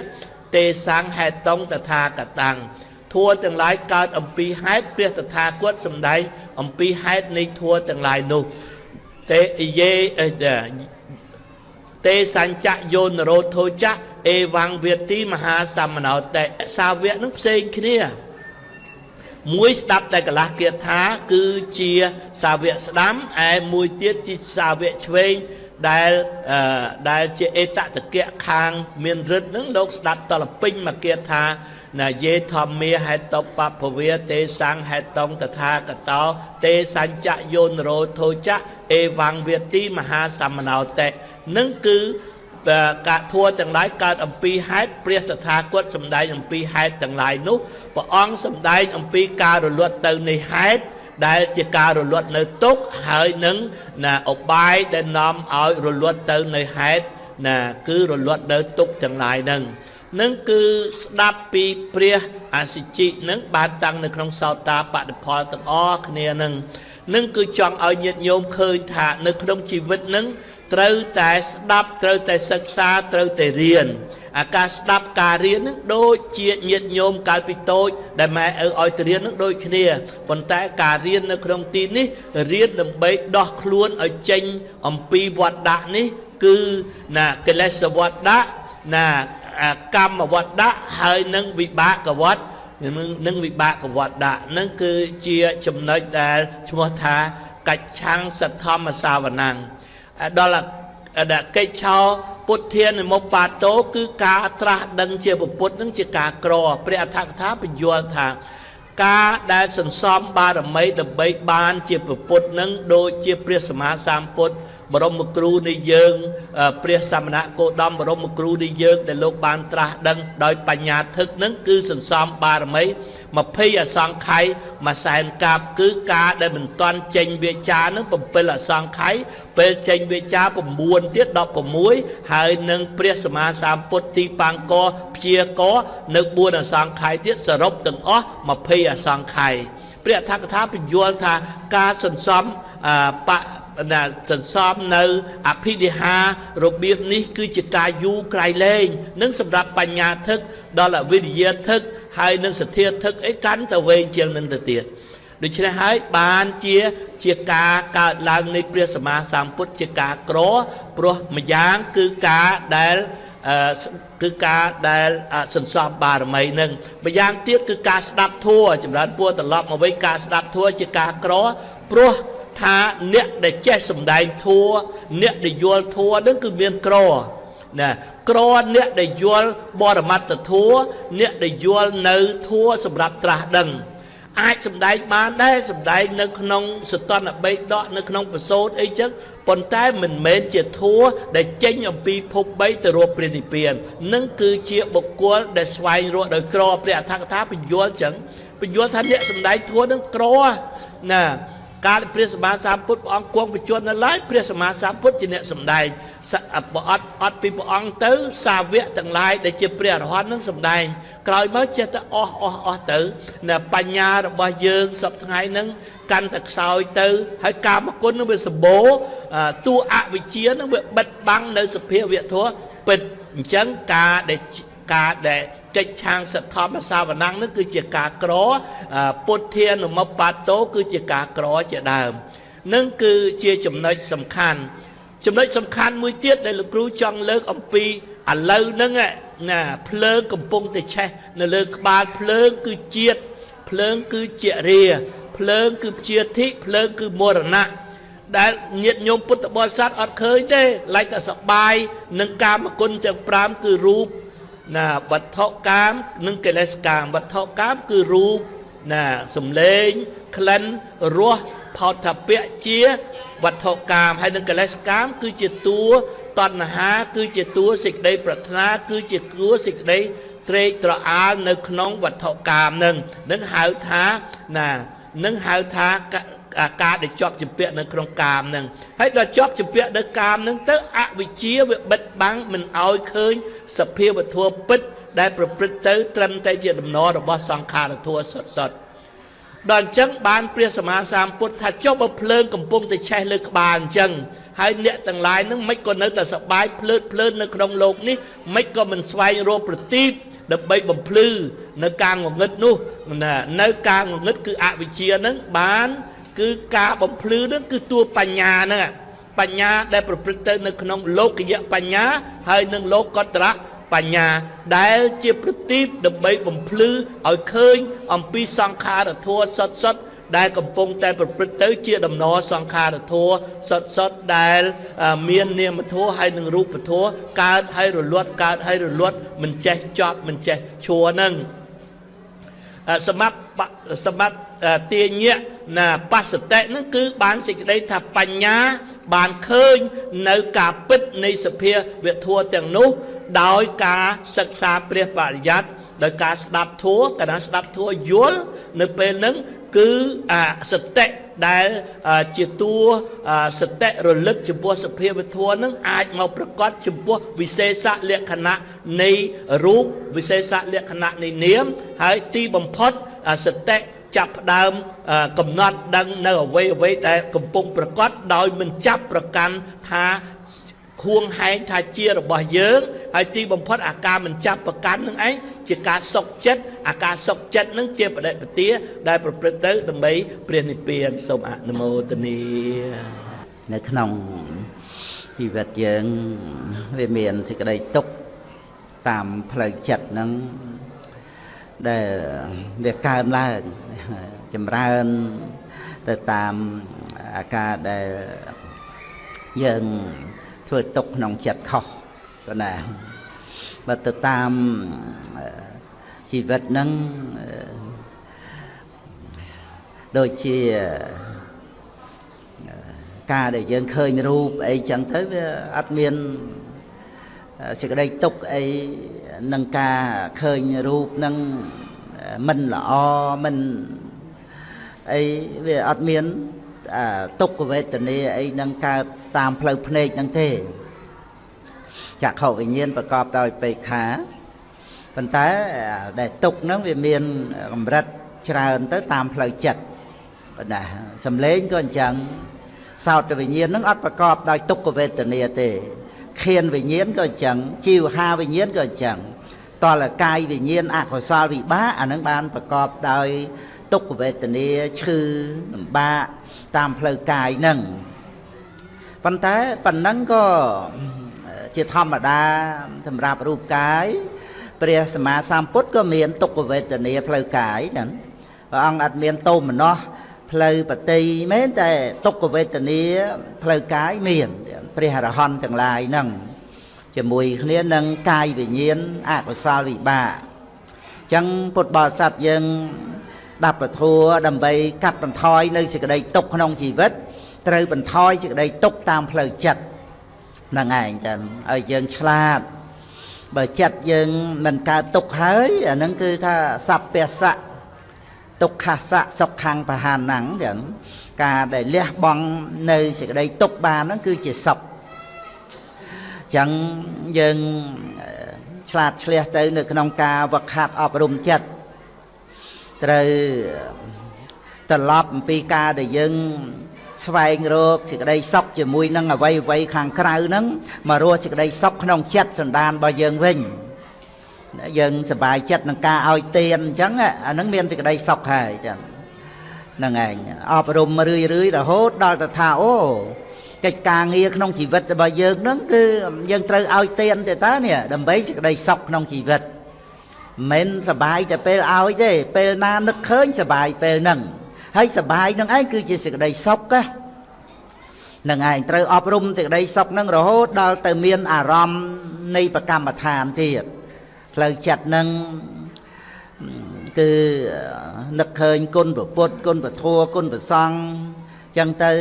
ទេសង្ឃហេតុងតថាកតាំង ធัวទាំងឡាយកើតអំពីហេតុព្រះតថាគតសំដែងអំពីហេតុនៃធัวទាំងឡាយនោះទេយេទេសញ្ចយោនរោធោចៈអេវង្វេទីមហាសមណោតិសាវកនឹងផ្សេងគ្នាមួយស្ដាប់តែកន្លះគាថា គឺជាសាវកស្ដាំឯមួយទៀតជាសាវកឆ្វេងដែលដែលជាអេតតកៈខាង មានរិទ្ធនឹងលោកស្ដាប់តលពេញមកគាថា ណាយេធម្មាហេតុបពវេទេសង្ឃហេតុងតថាកតោទេសញ្ចយោនរោធោចៈអេវង្វេទីមហាសមណោតិនឹងគឺកាធัวទាំងឡាយកើតអំពីហេតុព្រះតថាគតសម្ដែងអំពីហេតុទាំងឡាយនោះព្រះអង្គសម្ដែងអំពីការរលត់ទៅនៃហេតុដែលជាការរលត់នៅទុកហើយនឹងណាអបាយដែលនាំឲ្យរលត់ទៅនៅហេតុណាគឺរលត់នៅទុកទាំងឡាយហ្នឹង នឹងគឺស្ដាប់ពីព្រះអសិជិនឹងបានតាំងនៅក្នុងសោតាបតិផលទាំងអស់គ្នានឹងនឹងគឺចង់ឲ្យញាតិញោមឃើញថានៅក្នុងជីវិតនឹងត្រូវតែស្ដាប់ត្រូវតែសិក្សាត្រូវតែរៀនអាការស្ដាប់ការរៀននឹងដូចជាញាតិញោមកាលពីតូចដែលម៉ែឪឲ្យទៅរៀននឹងដូចគ្នាប៉ុន្តែការរៀននៅក្នុងទីនេះរៀនដើម្បីដោះខ្លួនឲ្យចេញអំពីវត្តដាក់នេះគឺណាកិលេសវត្តដាក់ណា កម្មវត្តដាក់ហើយនឹងវិបាកវត្តនឹងវិបាកវត្តដាក់នឹងគឺជាចំណុចដែលឈ្មោះថាកច្ឆាំងសទ្ធម្មសាវនាំងដល់កិច្ចឆោពុទ្ធានិមុបបាតោគឺការត្រាស់ដឹងជាពុទ្ធនឹងជាការក្រព្រះអធិកថាបញ្យល់ថាការដែលសន្សំបារមីដើម្បីបានជាពុទ្ធនឹងដូចជាព្រះសម្មាសម្ពុទ្ធ បរមគ្រូនៃយើងព្រះសមណគោតមបរមគ្រូនៃយើងដែលលោកបានត្រាស់ដឹងដោយបញ្ញាធឹកនឹងគឺសន្សំបារមី20អសង្ខ័យមួយសែនកាបគឺការដែលមិនទាន់ចេញវាចានឹង7អសង្ខ័យពេលចេញវាចា9ទៀត16ហើយនឹងព្រះសម្មាសម្ពុទ្ធទីបាំងកព្យាកនៅ4អសង្ខ័យទៀតសរុបទាំងអស់20អសង្ខ័យព្រះអធិកថាបញ្យល់ថាការសន្សំប ណាសន្សំនៅអភិនិហារបៀបនេះ គឺជាការយូរក្រៃលែងនឹងសម្រាប់បញ្ញាធឹកដល់អវិរិយធឹកហើយនឹងសទ្ធាធឹកអីកាន់តែវែងជាងនឹងទៅទៀតដូច្នេះហើយបានជាជាការកើតឡើងនៃព្រះសម្មាសម្ពុទ្ធជាការក្រព្រោះម្យ៉ាងគឺការដែលគឺការដែលសន្សំបារមីនឹងម្យ៉ាងទៀតគឺការស្ដាប់ធัวចម្រើនពួរត្រឡប់មកវិញការស្ដាប់ធัวជាការក្រព្រោះ ថាអ្នកដែលចេះសំដែងធัวអ្នកដែលយល់ធัวនឹងគឺមានក្រណាក្រអ្នកដែលយល់បរមត្តធัวអ្នកដែលយល់នៅធัวសម្រាប់ត្រាស់ដឹងអាចសំដែងបានដែរសំដែងនៅក្នុងសតនបេដកនៅក្នុងប្រសូតអីចឹងប៉ុន្តែមិនមែនជាធัวដែលចេញអំពីភព3ទៅរកព្រះនិព្វាននឹងគឺជាបុគ្គលដែលស្វែងរកដោយក្រព្រះអធិកថាបញ្យល់ចឹងបញ្យល់ថាអ្នកសំដែងធัวនឹងក្រណា កាលព្រះសម្មាសម្ពុទ្ធព្រះអង្គគង់បញ្ជន់នៅឡើយព្រះសម្មាសម្ពុទ្ធជាអ្នកសម្ដែងបើអត់អត់ពីព្រះអង្គទៅសាវកទាំងឡាយដែលជាព្រះអរហន្តនឹងសម្ដែងក្រោយមកចេះតែអស់អស់អស់ទៅនៅបញ្ញារបស់យើងសពថ្ងៃហ្នឹងកាន់តែខ្សោយទៅហើយកាមគុណនឹងវាសម្បូរតួអវិជ្ជានឹងវាបិទបាំងនៅសភាវៈធម៌ពិតអញ្ចឹងការដែលការដែល កិច្ចឆាងសទ្ធមសាវណៈនឹងគឺជាការក្រពុទ្ធានុមបាតោគឺជាការក្រជាដើមនឹងគឺជាចំណុចសំខាន់ចំណុចសំខាន់មួយទៀតដែលលោកគ្រូចង់លើកអំពីឥឡូវហ្នឹងណាភ្លើងកំពុងតែឆេះនៅលើក្បាលភ្លើងគឺជាតិភ្លើងគឺជារាភ្លើងគឺព្យាធិភ្លើងគឺមរណៈដែលញាតញោមពុទ្ធបរិស័ទអត់ឃើញទេឡាយតែសបាយនឹងកាមគុណទាំង5គឺរូប ណាវត្ថុកាម និងកិលេសកាមវត្ថុកាមគឺរូបណាសំលេងក្លិនរសផោតពៈជាវត្ថុកាមហើយនឹងកិលេសកាម គឺជាតួតណ្ហា គឺជាតួសេចក្តីប្រាថ្នា គឺជាតួសេចក្តីត្រេកត្រអាលនៅក្នុងវត្ថុកាមនឹងនឹងហៅថាណានឹងហៅថា ការដែលជាប់ជំពាក់នៅក្នុងកាមនឹងហើយដល់ជាប់ជំពាក់នៅកាមនឹងទៅអវិជ្ជាវាបិទបាំងមិនឲ្យឃើញសភាវធម៌ពិតដែលប្រព្រឹត្តទៅត្រឹមតែជាដំណររបស់សង្ខារធម៌សុទ្ធសុទ្ធដល់អញ្ចឹងបានព្រះសម្មាសម្ពុទ្ធថាចុះបើភ្លើងកំពុងតែឆេះលើក្បាលអញ្ចឹងហើយអ្នកទាំងឡាយនឹងមិនក៏នៅតែសបាយភ្លើតភ្លើននៅក្នុងโลกនេះមិនក៏មិនស្វែងរកប្រទីបដើម្បីបំភ្លឺនៅការងងឹតនោះនៅការងងឹតគឺអវិជ្ជានឹងបាន គឺការបំភ្លឺនឹងគឺតួបញ្ញាហ្នឹងបញ្ញាដែលប្រព្រឹត្តទៅនៅក្នុងលោកយៈបញ្ញាហើយនឹងលោកកតរៈបញ្ញាដែលជាប្រទីបដើម្បីបំភ្លឺឲ្យឃើញអំពីសង្ខារធัวសុតសុតដែលកំពុងតែប្រព្រឹត្តទៅជាដំណរសង្ខារធัวសុតសុតដែលមាននាមធัวហើយនឹងរូបធัวកើតហើយរលត់កើតហើយរលត់មិនចេះចប់មិនចេះឈួរនឹង សម្រាប់សម្រាប់ទាញៈណាបស្សតិនឹងគឺបានសេចក្តីថាបញ្ញាបានឃើញនៅការពិតនៃសភាវធัวទាំងនោះដោយការសិក្សាព្រះបរិយ័តដោយការស្ដាប់ធัวកាលណាស្ដាប់ធัวយល់នៅពេលហ្នឹង គឺអាសតិដែលជាតួសតិរលឹកចំពោះសភាវធម៌នឹងអាចមកប្រកបចំពោះវិសេសលក្ខណៈនៃរូបវិសេសលក្ខណៈនៃនាមហើយទីបំផុតសតិចាប់ផ្ដើមកំណត់ដឹងនៅអ្វីអ្វីដែលកំពុងប្រកបដោយមិនចាប់ប្រកាន់ថា ខួងហែងថាជារបស់យើងហើយទីបំផុតអាការមិនចាប់ប្រកាន់នឹងឯងជាការសុកចិត្តអាការសុកចិត្តនឹងជាបដិបទាដែលប្រព្រឹត្តទៅដើម្បីព្រះនិព្វានសូមអនុមោទនានៅក្នុងជីវិតយើងវាមានសេចក្តីទុកតាមផ្លូវចិត្តហ្នឹងដែលវាកើនឡើងចម្រើនទៅតាមអាការដែលយើង ធ្វើទុកក្នុងចិត្តខុសក៏ណាបើទៅតាមជីវិតហ្នឹងដូចជាការដែលយើងឃើញរូបអីចឹងទៅវាអត់មានសេចក្តីទុកអីនឹងការឃើញរូបនឹងមិនល្អមិនអីវាអត់មាន ទុក្ខវេទនាអីនឹងកើតតាមផ្លូវភ្នែកនឹងទេចក្ខុវិញ្ញាណប្រកបដោយបេខាប៉ុន្តែដែលទុកហ្នឹងវាមានកម្រិតច្រើនទៅតាមផ្លូវចិត្តណាសំឡេងក៏អញ្ចឹងសោតវិញ្ញាណហ្នឹងអត់ប្រកបដោយទុក្ខវេទនាទេខៀនវិញ្ញាណក៏អញ្ចឹងជីវហាវិញ្ញាណក៏អញ្ចឹងតលកាយវិញ្ញាណអកុសលវិបាកអានឹងបានប្រកបដោយទុក្ខវេទនាឈឺលំបាក តាមផ្លូវកាយហ្នឹងប៉ុន្តែប៉ុណ្ណឹងក៏ជាធម្មតាសម្រាប់រូបកាយព្រះសម្មាសម្ពុទ្ធក៏មានទុក្ខវេទនាផ្លូវកាយហ្នឹងព្រះអង្គអត់មានតោមនោះផ្លូវបតីមែនតែទុក្ខវេទនាផ្លូវកាយមានព្រះអរហន្តទាំងឡាយហ្នឹងជាមួយគ្នានឹងកាយវិញ្ញាណអកុសលវិបាកអញ្ចឹងពុទ្ធបរិស័ទយើង ដាប់ពធัวដើម្បីកាត់បន្ថយនៅសេចក្តីទុក្ខក្នុងជីវិតត្រូវបន្ថយសេចក្តីទុក្ខតាមផ្លូវចិត្តហ្នឹងឯងចឹងឲ្យយើងឆ្លាតបើចិត្តយើងមិនកើតទុក្ខហើយអាហ្នឹងគឺថាសัพពសៈទុក្ខសៈសុខខាងបហានហ្នឹងចឹងការដែលលះបង់នៅសេចក្តីទុក្ខបានហ្នឹងគឺជាសុខចឹងយើងឆ្លាតឆ្លះទៅនៅក្នុងការវឹកហាត់អប់រំចិត្ត ត្រូវត្រឡប់អំពីការដែលយើងស្វែងរកសេចក្តីសុខជាមួយនឹងអវ័យអវ័យខាងក្រៅហ្នឹងមករស់សេចក្តីសុខក្នុងចិត្តសន្តានរបស់យើងវិញយើងសប្បាយចិត្តនឹងការឲ្យទានអញ្ចឹងអាហ្នឹងមានសេចក្តីសុខហើយអញ្ចឹងហ្នឹងឯងអប់រំរឿយរឿយរហូតដល់ទៅថាអូកិច្ចការងារក្នុងជីវិតរបស់យើងហ្នឹងគឺយើងត្រូវឲ្យទានទេតើនេះដើម្បីសេចក្តីសុខក្នុងជីវិត មិនសបាយតែពេលឲ្យទេពេលណានឹកឃើញសបាយពេលហ្នឹងហើយសបាយនឹងឯងគឺជាសេចក្តីសុខហ្នឹងឯងត្រូវអប់រំសេចក្តីសុខហ្នឹងរហូតដល់ទៅមានអារម្មណ៍នៃប្រកម្មដ្ឋានទៀតផ្លូវចិត្តហ្នឹងគឺនឹកឃើញគុណប្រពុតគុណពធัวគុណប្រសង្ឃចឹងទៅ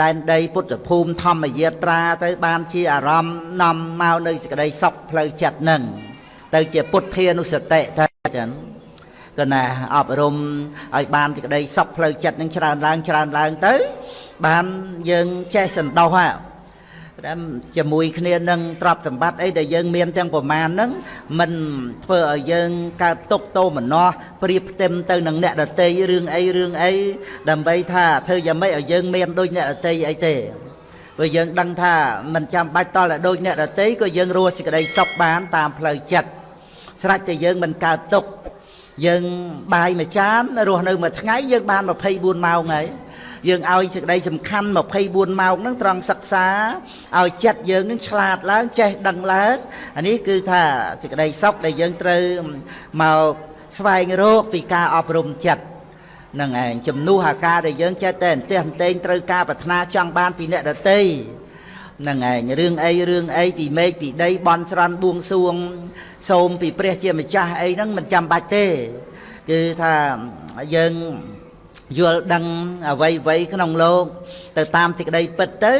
ដែនដីពុទ្ធភូមិធម្មយាត្រាទៅបានជាអារម្មណ៍នាំមកនៅសេចក្តីសុខផ្លូវចិត្តហ្នឹង ទៅជាពុទ្ធានុសតិទៅចឹងក៏ណាអប់រំឲ្យបានសេចក្តីសុខផ្លូវចិត្តនឹងច្រើនឡើងច្រើនឡើងទៅ បានយើងចេះសន្តោសហ่ะតាមជាមួយគ្នានឹងទ្រព្យសម្បត្តិអីដែលយើងមានទាំងប្រមាណហ្នឹងមិនធ្វើឲ្យយើងកើតទុកទោមនស្សព្រៀបផ្ទឹមទៅនឹងអ្នកដតីរឿងអីរឿងអីដើម្បីថាធ្វើយ៉ាងម៉េចឲ្យយើងមានដូចអ្នកដតីអីទេព្រោះយើងដឹងថាមិនចាំបាច់តល់តែដូចអ្នកដតីក៏យើងរស់សេចក្តីសុខបានតាមផ្លូវចិត្ត ស្រេចតែយើងមិនកើតទុកយើងបាយមួយចានរស់នៅមួយថ្ងៃយើងបាន24ម៉ោងហើយយើងឲ្យសេចក្តីសំខាន់24ម៉ោងហ្នឹងត្រង់សិក្សាឲ្យចិត្តយើងនឹងឆ្លាតឡើងចេះដឹងឡើងអានេះគឺថាសេចក្តីសុខដែលយើងត្រូវមកស្វែងរកពីការអប់រំចិត្តនឹងឯងជំនួសអាការដែលយើងចេះតែអន្ទះអន្ទែងត្រូវការប្រាថ្នាចង់បានពីអ្នកដទៃនឹងឯងរឿងអីរឿងអីពីមេឃពីដីបន់ស្រន់បួងសួង សូមពីព្រះជាម្ចាស់អីហ្នឹងមិនចាំបាច់ទេ គឺថាយើងយល់ដឹងអ្វីអ្វីក្នុងលោក ទៅតាមសេចក្តីពិតទៅ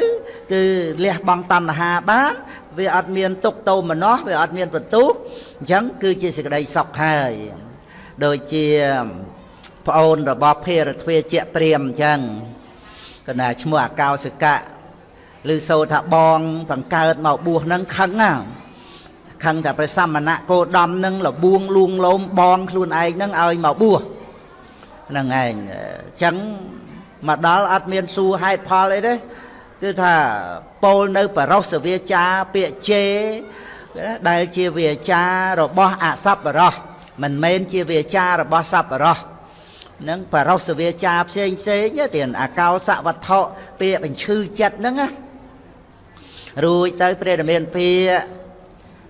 គឺលះបង់តណ្ហាបានវាអត់មានទុកតោមនោះវាអត់មានបន្ទុះអញ្ចឹងគឺជាសេចក្តីសុខហើយដូចជាប្អូនរបស់ភេរទ្វាជាព្រាមអញ្ចឹងកណាឈ្មោះអកោសកៈឬសូថាបងបង្កើតមកបួសនឹងខឹងណា ខឹងតែព្រះសមណៈគោដំនឹងលបួងលួងលោមបងខ្លួនឯងនឹងឲ្យមកបួសហ្នឹងឯងអញ្ចឹងមកដល់អត់មានសួរហេតុផលអីទេគឺថាពោលនៅបរោសវាចាពាក្យជេដែលជាវាចារបស់អសប្បរោះមិនមែនជាវាចារបស់សប្បរោះនឹងបរោសវាចាផ្សេងផ្សេងទៀតអាកោសវត្ថុពាក្យបញ្ឈឺចិត្តហ្នឹងណារួចទៅព្រះរាមាភិ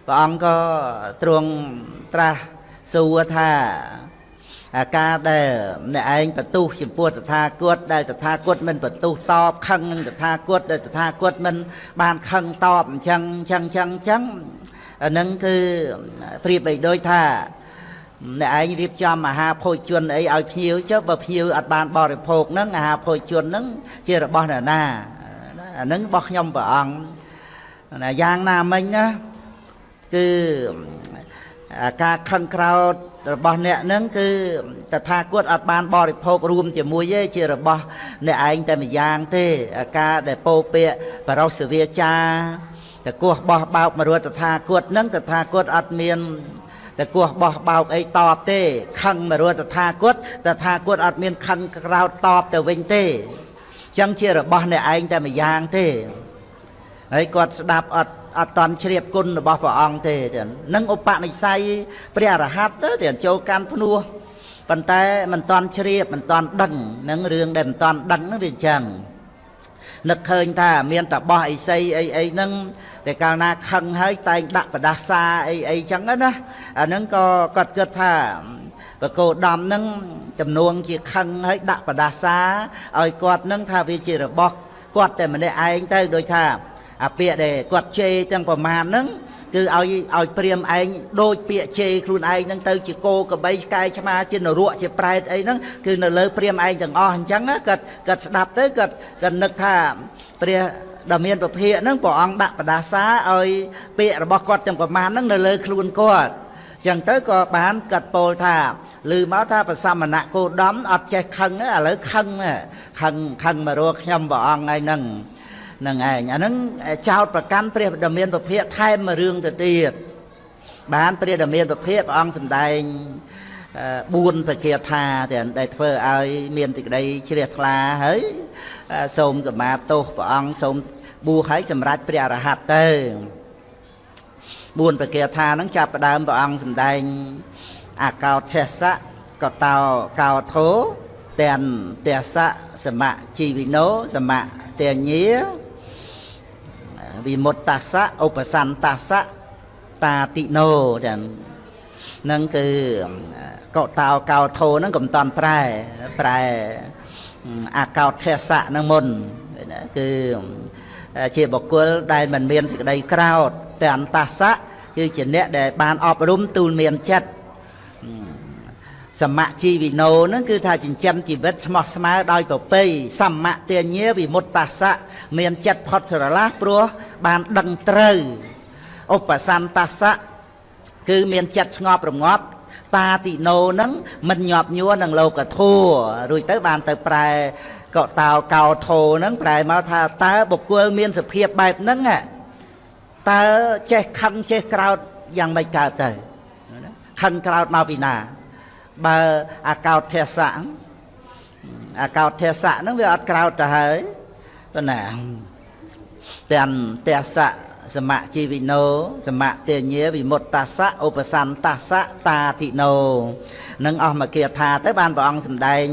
ព្រះអង្គក៏ទ្រង់ត្រាស់សួរថាអាការដែលអ្នកឯងបន្ទុះចំពោះតថាគតដែលតថាគតមិនបន្ទុះតបខឹងនឹងតថាគតដែលតថាគតមិនបានខឹងតបអញ្ចឹងអញ្ចឹងអញ្ចឹងអញ្ចឹងអានឹងគឺប្រៀបបីដូចថាអ្នកឯងរៀបចំអាហារភោជនអីឲ្យភ្ញៀវចុះបើភ្ញៀវអត់បានបរិភោគហ្នឹងអាហារភោជនហ្នឹងជារបស់អ្នកណាអាហ្នឹងរបស់ខ្ញុំព្រះអង្គណាយ៉ាងណាមិញណា គឺការខឹងក្រោតរបស់អ្នកហ្នឹងគឺតថាគតអត់បានបរិភោគរួមជាមួយទេជារបស់អ្នកឯងតែម្យ៉ាងទេការដែលពោពាកបរោសវាចាតកោះបោះបោកមរតថាគតហ្នឹងតថាគតអត់មានតកោះបោះបោកអីតបទេខឹងមរតថាគតតថាគតអត់មានខឹងក្រោតតបទៅវិញទេចឹងជារបស់អ្នកឯងតែម្យ៉ាងទេហើយគាត់ស្ដាប់អត់ អត់តន់ជ្រាបគុណរបស់ព្រះអង្គទេនឹងឧបនិស្ស័យព្រះអរហន្តទៅចូលកាន់ភ្នោះប៉ុន្តែមិនតន់ជ្រាបមិនតន់ដឹងនឹងរឿងដែលមិនតន់ដឹងហ្នឹងវាអញ្ចឹងនឹកឃើញថាមានតបោះអីសីអីអីហ្នឹងតែកាលណាខឹងហើយតែងដាក់ប្រដាសាអីអីចឹងណាអាហ្នឹងក៏គាត់គិតថាបកោដំហ្នឹងចំនួនជាខឹងហើយដាក់ប្រដាសាឲ្យគាត់ហ្នឹងថាវាជារបស់គាត់តែម្នាក់ឯងទៅដូចថា អាពាក្យដែលគាត់ជេរទាំងប្រមាណហ្នឹងគឺឲ្យឲ្យព្រាមឯងដូចពាក្យជេរខ្លួនឯងហ្នឹងទៅជាគោកបីឆ្កែឆ្មាជានរកជាប្រែតអីហ្នឹងគឺនៅលើព្រាមឯងទាំងអស់អញ្ចឹងគាត់គាត់ស្ដាប់ទៅគាត់គាត់នឹកថាព្រះដ៏មានពភៈហ្នឹងព្រះអង្គដាក់បដាសាឲ្យពាក្យរបស់គាត់ទាំងប្រមាណហ្នឹងនៅលើខ្លួនគាត់ចឹងទៅក៏បានកាត់ពោលថាឮមកថាប្រសមណៈគោដំអត់ចេះខឹងឥឡូវខឹងខឹងខឹងមករកខ្ញុំព្រះអង្គឯហ្នឹង នឹងឯងអាហ្នឹងចោតប្រកាន់ព្រះដ៏មានពភៈថែមមួយរឿងទៅទៀតបានព្រះដ៏មានពភៈព្រះអង្គសម្ដែង4បកាថាទាំងដែលធ្វើឲ្យមានទីក្តីជ្រះថ្លាហើយសូមកម្មាទោសព្រះអង្គសូមបួសឲ្យសម្រេចព្រះអរហន្តទៅ4បកាថាហ្នឹងចាប់ផ្ដើមព្រះអង្គសម្ដែងអកោថស្សៈកតោកោធោទាំងទេសៈសមៈជីវិណោសមៈតញ្ញា វិមុតតសៈឧបសន្តសៈតាតិណោចឹងហ្នឹងគឺកោតោកោធោហ្នឹងកំតន់ប្រែប្រែអាកោថសៈហ្នឹងមុនគឺជាបុគ្គលដែលមិនមានសេចក្តីក្រោតតែអន្តសៈគឺជាអ្នកដែលបានអប់រំទូលមានចិត្ត សមជីវិណោហ្នឹងគឺថាចិញ្ចឹមជីវិតស្មោះស្មៅដោយប្រពៃសមទាញាវិមុតតាសៈមានចិត្តផុតស្រឡះព្រោះបានដឹងត្រូវឧបសន្តសៈគឺមានចិត្តស្ងប់រងាប់តាតិណោហ្នឹងមិនញាប់ញួរនឹងលោកធัวរួចទៅបានទៅប្រែកតោកោធោហ្នឹងប្រែមកថាតើបុគ្គលមានសភាពបែបហ្នឹងតើចេះខឹងចេះក្រោតយ៉ាងម៉េចកើតទៅខឹងក្រោតមកពីណា បើអាកោតទេសៈអាកោតទេសៈហ្នឹងវាអត់ក្រោតទៅហើយប៉ុណ្ណាទាំងទេសៈសមជីវិណោសមតេញាវិមុតតាសៈឧបសន្តសៈតាតិណោនឹងអស់មកគាថាទៅបានព្រះអង្គសម្ដែង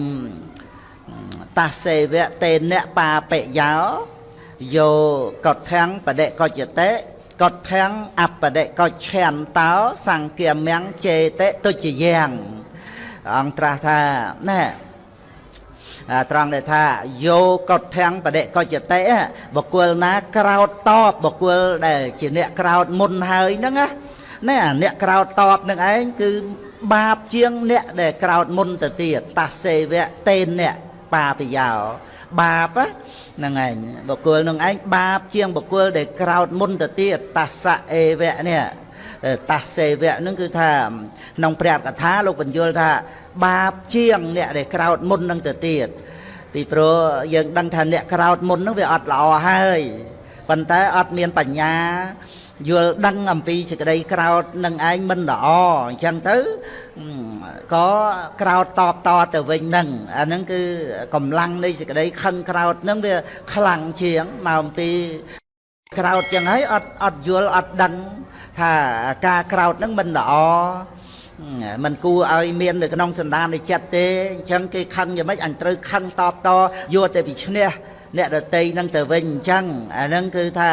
តាសេវៈតេនៈបាបិយោយោកតធាំងបដិកច្ចតេកតធាំងអបដិកច្ឆន្តោសង្គាមំចេតិទុច្ចយ៉ាង អង្គត្រាស់ថាណែត្រង់ដែលថាយោកុធាំងបដិកច្ចតិបុគ្គលណាក្រោតតបបុគ្គលដែលជាអ្នកក្រោតមុនហើយហ្នឹងណាណែអ្នកក្រោតតបនឹងឯងគឺបាបជាងអ្នកដែលក្រោតមុនទៅទៀតតាសេវៈតេនអ្នកបាបយោបាបហ្នឹងឯងបុគ្គលនឹងឯងបាបជាងបុគ្គលដែលក្រោតមុនទៅទៀតតាសៈអេវៈនេះ តាសេវៈនឹងគឺថាក្នុងព្រះកថាលោកបញ្យល់ថាបាបជាងអ្នកដែលក្រោតមុននឹងទៅទៀតពីព្រោះយើងដឹងថាអ្នកក្រោតមុននឹងវាអត់ល្អហើយប៉ុន្តែអត់មានបញ្ញាយល់ដឹងអំពីសេចក្តីក្រោតនឹងឯងមិនល្អអញ្ចឹងទៅក៏ក្រោតតបតទៅវិញនឹងអាហ្នឹងគឺកម្លាំងនៃសេចក្តីខឹងក្រោតនឹងវាខ្លាំងជាងមកអំពី ក្រោតចឹងហើយអត់អត់យល់អត់ដឹងថាការក្រោតនឹងមិនល្អมันគួរឲ្យមាននៅក្នុងសន្តាននៃចិត្តទេអញ្ចឹងគេខឹងយ៉ាងម៉េចអញត្រូវខឹងតបតយកតែពីឈ្នះអ្នកដតីនឹងទៅវិញអញ្ចឹងអាហ្នឹងគឺថា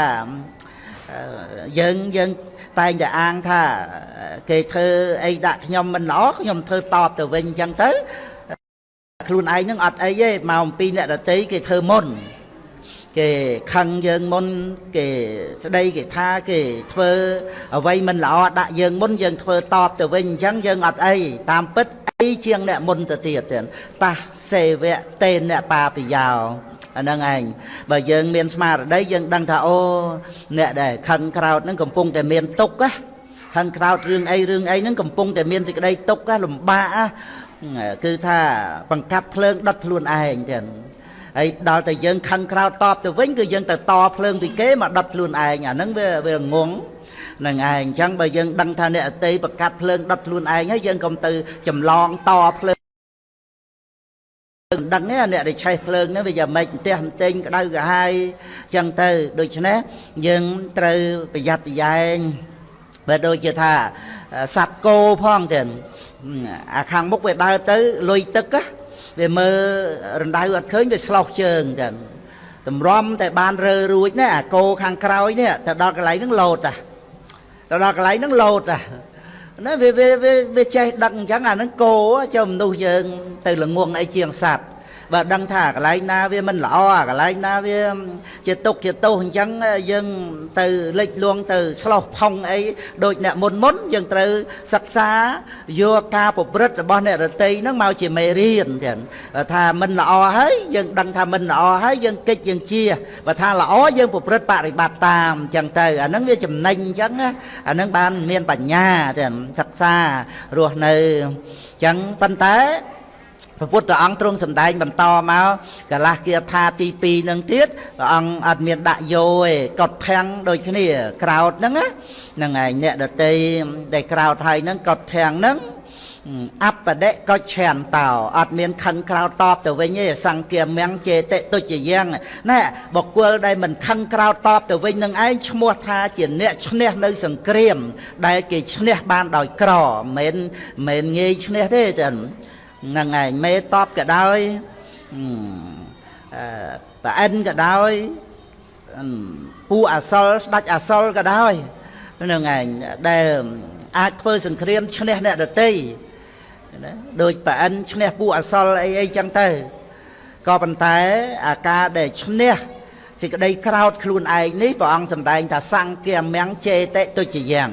យើងយើងតែងតែអាងថាគេធ្វើអីដាក់ខ្ញុំមិនល្អខ្ញុំធ្វើតបទៅវិញអញ្ចឹងទៅខ្លួនឯងនឹងអត់អីទេមកអំពីអ្នកដតីគេធ្វើមុន គេខឹងយើងមុន គេស្ដីគេថាគេធ្វើអ្វីមិនល្អដាក់យើងមុនយើងធ្វើតបទៅវិញអញ្ចឹងយើងអត់អីតាមពិតអីជាងអ្នកមុនទៅទៀតទៀតប៉ះសេវៈតេអ្នកបាបយោអាហ្នឹងឯងបើយើងមានស្មារតីយើងដឹងថាអូអ្នកដែលខឹងក្រោតហ្នឹងកំពុងតែមានទុក្ខណាខឹងក្រោតរឿងអីរឿងអីហ្នឹងកំពុងតែមានសេចក្តីទុក្ខលំបាកគឺថាបង្កាត់ភ្លើងដុតខ្លួនឯងទៀត ហើយដល់តែយើងខឹងក្រោតតបទៅវិញគឺយើងទៅតភ្លើងពីគេមកដុតខ្លួនឯងអាហ្នឹងវាវាងងនឹងឯងអញ្ចឹងបើយើងដឹងថាអ្នកអតីប្រកាត់ភ្លើងដុតខ្លួនឯងហើយយើងកុំទៅចម្លងតភ្លើងដឹងទេអ្នកដែលឆេះភ្លើងនេះវាយ៉ាងម៉េចផ្ទះបន្ទិញក្តៅក្រហាយអញ្ចឹងទៅដូច្នេះយើងត្រូវប្រយ័ត្នប្រយែងបើដូចជាថាសัตว์គោផងទៀតអាខាងមុខវាដើរទៅលុយទឹក វាមើលរណ្ដៅអត់ឃើញវាស្លោះជើងចឹងតម្រាំតែបានរើរួចណាអាគោខាងក្រោយនេះទៅដល់កន្លែងហ្នឹងលោតអាទៅដល់កន្លែងហ្នឹងលោតអាណាវាវាវាចេះដឹកអញ្ចឹងអាហ្នឹងគោចូលមនុស្សយើងទៅល្ងងអីជាងសัตว์ បើដឹងថាកន្លែងណាវាមិនល្អអាកន្លែងណាវាជាទុកជាទោសអញ្ចឹងយើងទៅលិចលួងទៅស្លោះផុងអីដូចអ្នកមុនមុនយើងត្រូវសិក្សាយកការប្រព្រឹត្តរបស់អ្នករតីហ្នឹងមកជាមេរៀនចឹងថាមិនល្អហើយយើងដឹងថាមិនល្អហើយយើងកិច្ចយើងជាបើថាល្អយើងប្រព្រឹត្តបរិបត្តិតាមអញ្ចឹងទៅអាហ្នឹងវាចំណេញអញ្ចឹងអាហ្នឹងបានមានបញ្ញាចឹងសិក្សារស់នៅអញ្ចឹងប៉ុន្តែ ព្រះពុទ្ធអង្គទ្រង់សម្ដែងបន្តមកកលាស់គាថាទី2នឹងទៀតព្រះអង្គអត់មានដាក់យោឯកត់ធាំងដូចគ្នាក្រោតហ្នឹងហ្នឹងឯងអ្នកដតីដែលក្រោតហើយហ្នឹងកត់ធាំងហ្នឹងអបដិកឆានតោអត់មានខឹងក្រោតតបទៅវិញទេសង្គាមៀងចេតិទុជាយ៉ាងណែបកគលដែលមិនខឹងក្រោតតបទៅវិញនឹងឯងឈ្មោះថាជាអ្នកឈ្នះនៅសង្គ្រាម ដែលគេឈ្នះបានដោយក្រមិនមិនងាយឈ្នះទេចឹង ហ្នឹងឯងមេតបក៏ដោយអឺប្រអិនក៏ដោយពូអសលស្ដាច់អសលក៏ដោយហ្នឹងឯងដែលអាចធ្វើសង្គ្រាមឈ្នះអ្នកដតីណាដូចប្រអិនឈ្នះពូអសលអីអីចឹងទៅក៏ប៉ុន្តែអាការដែលឈ្នះសេចក្តីក្រោតខ្លួនឯងនេះព្រះអង្គសម្ដែងថាសង្គាមៀងចេតិទុច្ចយ៉ាង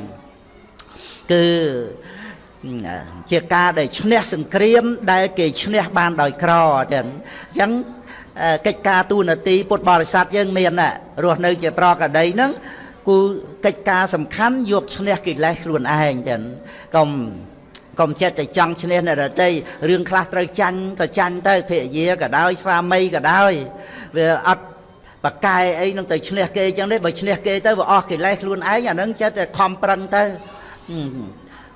គឺ ជាការដែលឈ្នះសង្គ្រាម ដែលគេឈ្នះបានដោយក្រចឹងអញ្ចឹងកិច្ចការទូនាទីពុទ្ធបរិស័ទយើងមានណារស់នៅជាប្រកដីហ្នឹងគូកិច្ចការសំខាន់យកឈ្នះកិលេសខ្លួនឯងចឹងកុំកុំចិត្តតែចង់ឈ្នះអ្នកដតីរឿងខ្លះត្រូវចាញ់ក៏ចាញ់ទៅភរិយាក៏ដោយស្វាមីក៏ដោយវាអត់បកែអីនឹងទៅឈ្នះគេចឹងទេបើឈ្នះគេទៅវាអស់កិលេសខ្លួនឯងអានឹងចិត្តតែខំប្រឹងទៅ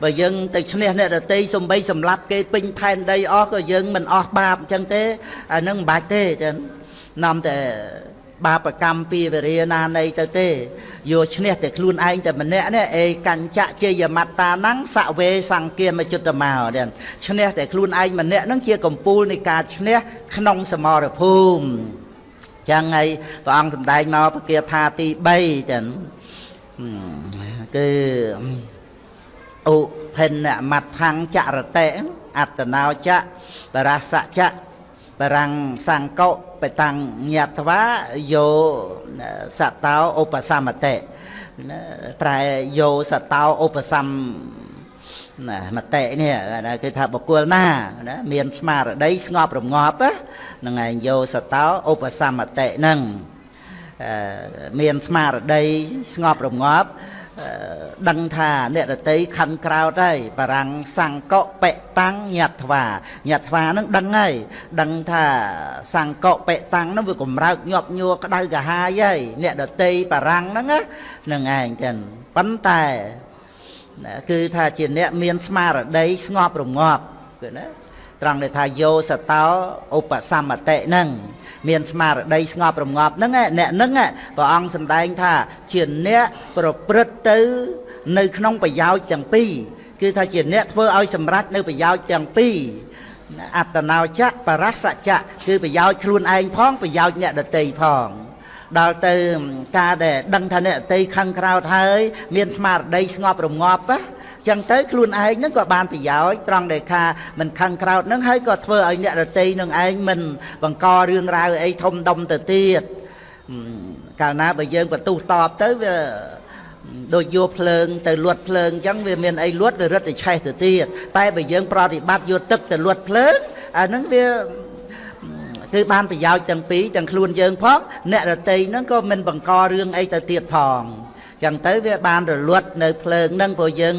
បើយើងទៅឈ្នះអ្នកដតីសំបីសម្លាប់គេពេញផែនដីអស់ក៏យើងមិនអស់បាបអញ្ចឹងទេអានឹងមិនបាច់ទេចឹងនាំតែបាបកម្មពីវរាណានៃទៅទេយកឈ្នះតែខ្លួនឯងតែម្នាក់នេះអេកញ្ចៈជាយមត្តាណੰសវេសង្គាមជុតមោទៀតឈ្នះតែខ្លួនឯងម្នាក់ហ្នឹងជាកំពូលនៃការឈ្នះក្នុងសមរភូមិចឹងហើយព្រះអង្គសម្ដែងមកពគាថាទី3ចឹងគឺ ឧភិនមត្ថੰចរតិអត្តណោចៈបរសចៈបរាំងសង្កុបតាំងញាតវាយោសតោឧបសមតិប្រែយោសតោឧបសំណាមតិនេះគឺថាបុគ្គលណាណាមានស្មារតីស្ងប់រងាប់ហ្នឹងឯងយោសតោឧបសមតិហ្នឹងមានស្មារតីស្ងប់រងាប់ ដឹងថាអ្នករតីខណ្ឌក្រោតហើយបរាំងសង្កបិតាំងញាត់ថ្វាញាត់ថ្វានឹងដឹងហើយដឹងថាសង្កបិតាំងនឹងវាកំរើកញាប់ញួរក្តៅកាហាយហើយអ្នករតីបរាំងហ្នឹងហ្នឹងឯងចឹងប៉ុន្តែគឺថាជាអ្នកមានស្មារតីស្ងប់រងាប់គឺណា ត្រង់ដែលថាយោសតោឧបសមតិហ្នឹងមានស្មារតីស្ងប់រងាប់ហ្នឹងអ្នកហ្នឹងព្រះអង្គសម្ដែងថាជាអ្នកប្រព្រឹត្តទៅ នៅក្នុងប្រយោជន៍ទាំងពីរគឺថាជាអ្នកធ្វើឲ្យសម្រេចនៅប្រយោជន៍ទាំងពីរអត្តនោចៈបរសចៈគឺប្រយោជន៍ខ្លួនឯងផងប្រយោជន៍អ្នកដតីផងដល់ទៅការដែលដឹងថាអ្នកដតីខឹងក្រោតហើយ មានស្មារតីស្ងប់រងាប់ណា ចឹងទៅខ្លួនឯងហ្នឹងក៏បានប្រយោជន៍ត្រង់ដែលថាមិនខឹងក្រោតហ្នឹងហើយក៏ធ្វើឲ្យអ្នករតីនឹងឯងមិនបង្ករឿងរ៉ាវអីធំដុំទៅទៀតកាលណាបើយើងបន្ទុះតបទៅវាដូចយកភ្លើងទៅលួតភ្លើងអញ្ចឹងវាមានអីលួតវារត់ទៅឆេះទៅទៀតតែបើយើងប្រតិបត្តិយកទឹកទៅលួតភ្លើងអាហ្នឹងវាគឺបានប្រយោជន៍ទាំងពីរទាំងខ្លួនយើងផងអ្នករតីហ្នឹងក៏មិនបង្ករឿងអីទៅទៀតផង ចឹងទៅវាបានរលត់នៅភ្លើងហ្នឹងព្រោះយើង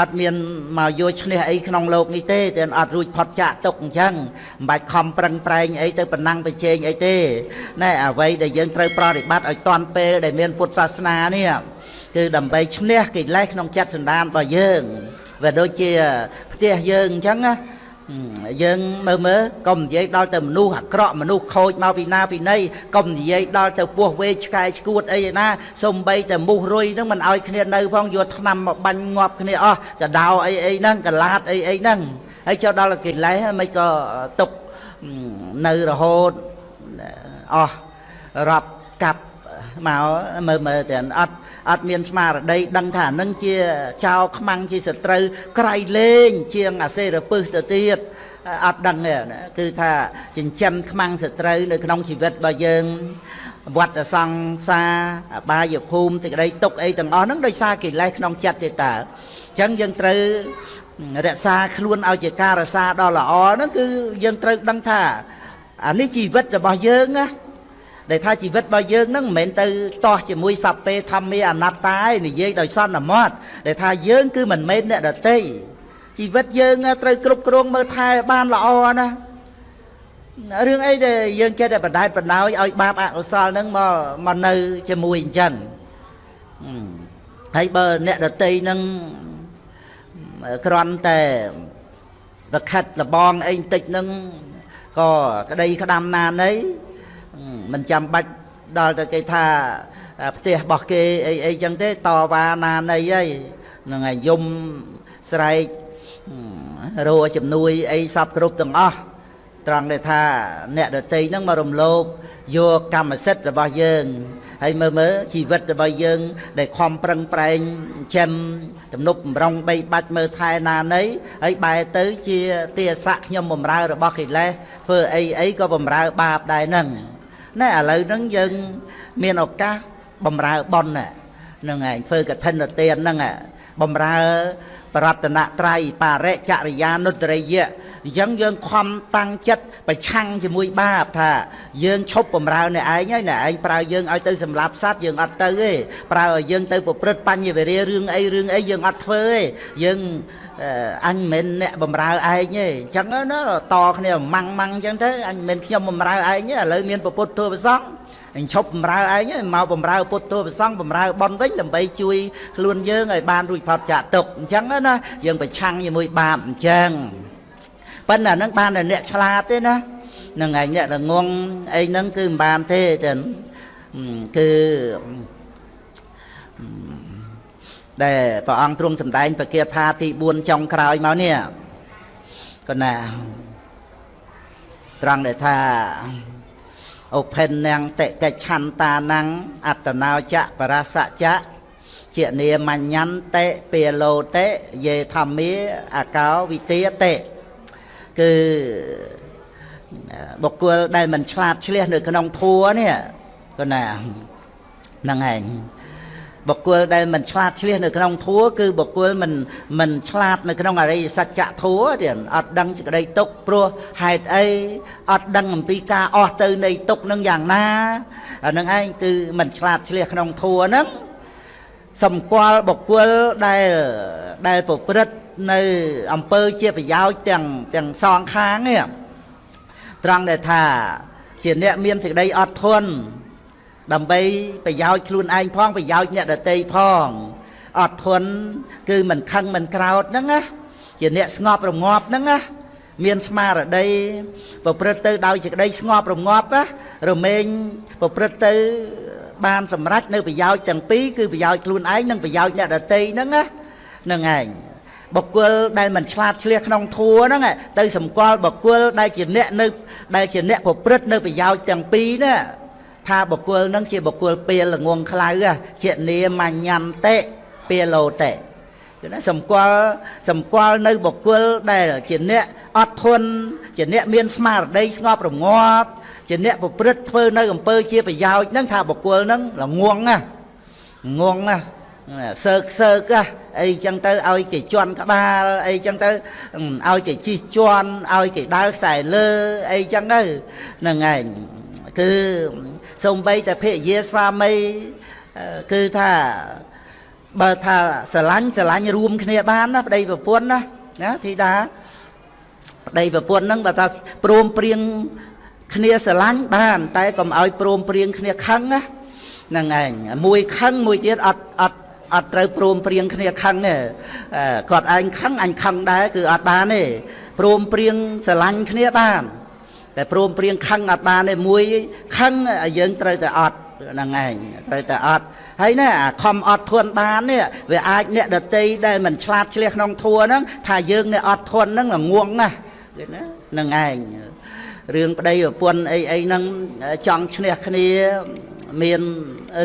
អត់មានមកយកឈ្នះអីក្នុងโลกនេះទេតែអត់រួចផុតចាកទុកអញ្ចឹងមិនបាច់ខំប្រឹងប្រែងអីទៅប៉ុណ្ណឹងប្រជែងអីទេណែអ្វីដែលយើងត្រូវប្រតិបត្តិឲ្យតាន់ពេលដែលមានពុទ្ធសាសនានេះគឺដើម្បីឈ្នះកិលេសក្នុងចិត្តសន្តានរបស់យើងវាដូចជាផ្ទះយើងអញ្ចឹងណា យើងមើលមើលកុំនិយាយដល់ទៅមនុស្សអាក្រក់មនុស្សខូចមកពីណាពីណីកុំនិយាយដល់ទៅពោះវេឆ្កែឆ្កួតអីណាសំបីតែមូសរុយហ្នឹងមិនឲ្យគ្នានៅផងយកថ្នាំមកបាញ់ងាប់គ្នាអស់កដោអីអីហ្នឹងកលាតអីអីហ្នឹងហើយចូលដល់កិលេសមិនក៏ຕົកនៅរហូតអស់រាប់កាប់មកមើលមើលតែអត់ អត់មានស្មារតីដឹងថានឹងជាចោលខ្មាំងជាសត្រូវក្រៃលែងជាងអាសេរពឹសទៅទៀតអត់ដឹងទេគឺថាចិញ្ចឹមខ្មាំងសត្រូវនៅក្នុងជីវិតរបស់យើងវត្តសង្សារអបាយភូមិទីក្តីទុកអីទាំងអស់ហ្នឹងដោយសារកិលេសក្នុងចិត្តទេតើអញ្ចឹងយើងត្រូវរក្សាខ្លួនឲ្យជាការរក្សាដ៏ល្អហ្នឹងគឺយើងត្រូវដឹងថាអានេះជីវិតរបស់យើងណា ដែលថាជីវិតរបស់យើងនឹងមិនមែនទៅតោះជាមួយសព្ពេធម្មាអនត្តាឯនិយាយដោយសន្មត់ដែលថាយើងគឺមិនមែនអ្នកដតីជីវិតយើងត្រូវគ្រប់គ្រងមើលថែបានល្អណារឿងអីដែលយើងចេះតែបដែតបដោយឲ្យបាបអកុសលនឹងមកមកនៅជាមួយអញ្ចឹងហើយបើអ្នកដតីនឹងគ្រាន់តែប្រខិតលបងអីបន្តិចនឹងក៏ក្តីក្តាំណាណី មិនចាំបាច់ដល់ទៅគេថាផ្ទះរបស់គេអីអីចឹងទេតវ៉ាណានៃអីហ្នឹងហើយយំស្រែករោជំនួយអីសពគ្រប់ទាំងអស់ត្រង់ដែលថាអ្នកដតីហ្នឹងមករំលោភយកកម្មសិទ្ធិរបស់យើងហើយមើលមើលជីវិតរបស់យើង ដែលខំប្រឹងប្រែងចិញ្ចឹមទំនប់បំរុងបីបាច់មើលថែណានៃហើយបែរទៅជាទាស័កខ្ញុំបំរើរបស់កិលេសធ្វើអីអីក៏បំរើបាបដែរហ្នឹង ណែឥឡូវហ្នឹងយើងមានឱកាសបំរើប៉ុនហ្នឹងឯងធ្វើកឋិនទានហ្នឹងបំរើបរតនត្រ័យបរិចរិយានុត្តរិយៈអញ្ចឹងយើងខំតាំងចិត្តប្រឆាំងជាមួយបាបថាយើងឈប់បំរើអ្នកឯងហើយអ្នកឯងប្រើយើងឲ្យទៅសម្លាប់សត្វយើងអត់ទៅទេប្រើឲ្យយើងទៅប្រព្រឹត្តបញ្ញវេរារឿងអីរឿងអីយើងអត់ធ្វើទេយើង អញមិនមែនអ្នកបំរើឯងទេអញ្ចឹងណាតគ្នាម៉ាំងម៉ាំងអញ្ចឹងទៅអញមិនមែនខ្ញុំបំរើឯងទេឥឡូវមានពុទ្ធទូប្រសងអញឈប់បំរើឯងមកបំរើពុទ្ធទូប្រសងបំរើបនវិញដើម្បីជួយខ្លួនយើងឲ្យបានរួចផុតចាកទុកអញ្ចឹងណាយើងប្រឆាំងជាមួយបាបអញ្ចឹងប៉ុន្តែហ្នឹងបានតែអ្នកឆ្លាតទេណានឹងឯងអ្នកល្ងងអីហ្នឹងគឺមិនបានទេចឹងគឺ ដែលព្រះអង្គទ្រង់សម្ដែងបកាថាទី4ចុងក្រោយមកនេះក៏ណាត្រង់ដែលថាអូផិននាងតិកិច្ឆន្តានងអត្តនោចៈបរសចៈជានាមញ្ញន្តេពាលោតេយេធម្មាអកោវិទាតេគឺបុគ្គលដែលមិនឆ្លាតឆ្លៀសនៅក្នុងធัวនេះក៏ណាហ្នឹងឯង បុគ្គលដែលមិនឆ្លាតឆ្លៀសនៅក្នុងធัวគឺបុគ្គលមិនមិនឆ្លាតនៅក្នុងអរិយសច្ចៈធัวទៀតអត់ដឹងសេចក្តីទុកព្រោះហេតុអីអត់ដឹងអំពីការអស់ទៅនៃទុកនឹងយ៉ាងណាអានឹងឯងគឺមិនឆ្លាតឆ្លៀសក្នុងធัวហ្នឹងសម្គាល់បុគ្គលដែលដែលប្រព្រឹត្តនៅអំពើជាប្រយោជន៍ទាំងទាំងសងខាងនេះត្រង់ដែលថាជាអ្នកមានសេចក្តីអត់ធន់ ដើម្បីប្រយោជន៍ខ្លួនឯងផងប្រយោជន៍អ្នកដទៃផងអត់ធន់គឺមិនខឹងមិនក្រោតហ្នឹងណាជាអ្នកស្ងប់រងាប់ហ្នឹងណាមានស្មារតីប្រព្រឹត្តទៅដោយសេចក្តីស្ងប់រងាប់ណារមែងប្រព្រឹត្តទៅបានសម្រេចនៅប្រយោជន៍ទាំងពីរគឺប្រយោជន៍ខ្លួនឯងនិងប្រយោជន៍អ្នកដទៃហ្នឹងណាហ្នឹងឯងបុគ្គលដែលមិនឆ្លាតឆ្លៀសក្នុងធัวហ្នឹងទៅសម្គាល់បុគ្គលដែលជាអ្នកនៅដែលជាអ្នកប្រព្រឹត្តនៅប្រយោជន៍ទាំងពីរណា ថាបុគ្គលនឹងជាបុគ្គលពេលល្ងងខ្លៅជានាមញ្ញន្តេពេលលោតេគឺណាសម្គាល់សម្គាល់នៅបុគ្គលដែលជាអ្នកអត់ធន់ជាអ្នកមានស្មារតីស្ងប់រងាប់ជាអ្នកប្រព្រឹត្តធ្វើនៅអំពើជាប្រយោជន៍ហ្នឹងថាបុគ្គលហ្នឹងល្ងងណាងងណាសើកសើកអីចឹងទៅឲ្យគេជន់ក្បាលអីចឹងទៅឲ្យគេជិះជន់ឲ្យគេដើរខ្សែលើអីចឹងទៅហ្នឹងឯងគឺ សំបីតែភរិយាស្វាមីគឺថាបើថាស្រឡាញ់ស្រឡាញ់រួមគ្នាបានណាប្តីប្រពន្ធណាណាធីតាប្តីប្រពន្ធហ្នឹងបើថាព្រមព្រៀងគ្នាស្រឡាញ់បាន តែកុំឲ្យព្រមព្រៀងគ្នាខឹងណាហ្នឹងឯងមួយខឹងមួយទៀតអត់អត់អត់ត្រូវព្រមព្រៀងគ្នាខឹងទេគាត់ឯងខឹងអញខឹងដែរគឺអត់បានទេព្រមព្រៀងស្រឡាញ់គ្នាបាន តែព្រមព្រៀងខឹងអត់បានទេមួយខឹងយើងត្រូវតែអត់ហ្នឹងឯងត្រូវតែអត់ហើយណាអាខំអត់ធន់បាននេះវាអាចអ្នកដតីដែលមិនឆ្លាតឆ្លៀសក្នុងធัวហ្នឹងថាយើងអ្នកអត់ធន់ហ្នឹងល្ងងណាស់ឃើញណាហ្នឹងឯងរឿងប្តីប្រពន្ធអីអីហ្នឹងចង់ឈ្នះគ្នាមាន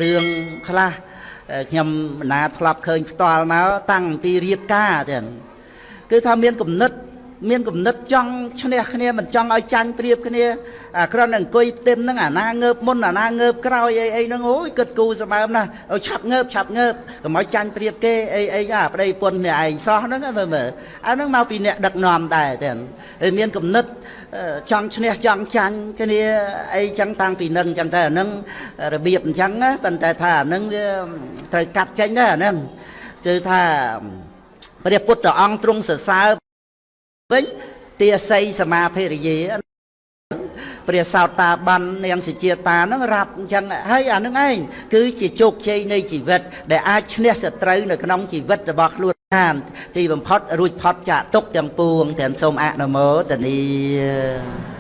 រឿងខ្លះខ្ញុំមិនណាធ្លាប់ឃើញផ្ទាល់មកតាំងពីរៀបការទាំងគឺថាមានគំនិត មានគំនិតចង់ឈ្នះគ្នាមិនចង់ឲ្យចាញ់ប្រៀបគ្នាអាគ្រាន់តែអង្គុយផ្ទឹមហ្នឹងអាណាងើបមុនអាណាងើបក្រោយអីអីហ្នឹងអូយគិតគូសម្បើមណាស់ឲ្យឆាប់ងើបឆាប់ងើបកុំឲ្យចាញ់ប្រៀបគេអីអីអាប្តីពុននេះឯងសោះហ្នឹងមើលមើលអាហ្នឹងមកពីអ្នកដឹកនាំដែរទាំងហើយមានគំនិតចង់ឈ្នះចង់ចាញ់គ្នាអីចឹងតាំងពីនឹងចឹងតែអាហ្នឹងរបៀបអញ្ចឹងណាប៉ុន្តែថាអាហ្នឹងវាត្រូវកាត់ចេញដែរអាហ្នឹងគឺថាព្រះពុទ្ធអង្គទ្រង់សរសើរ វិញទាស័យសមាភរិយាព្រះសោតាបាននាងសុជាតានឹងរាប់អញ្ចឹងហើយអានឹងឯងគឺជាជោគជ័យនៃជីវិត ដែលអាចឈ្នះសត្រូវនៅក្នុងជីវិតរបស់ខ្លួនបានទីបំផុតរួចផុតចាកទុកទាំងពួងទាំងសូមអនុមោទនា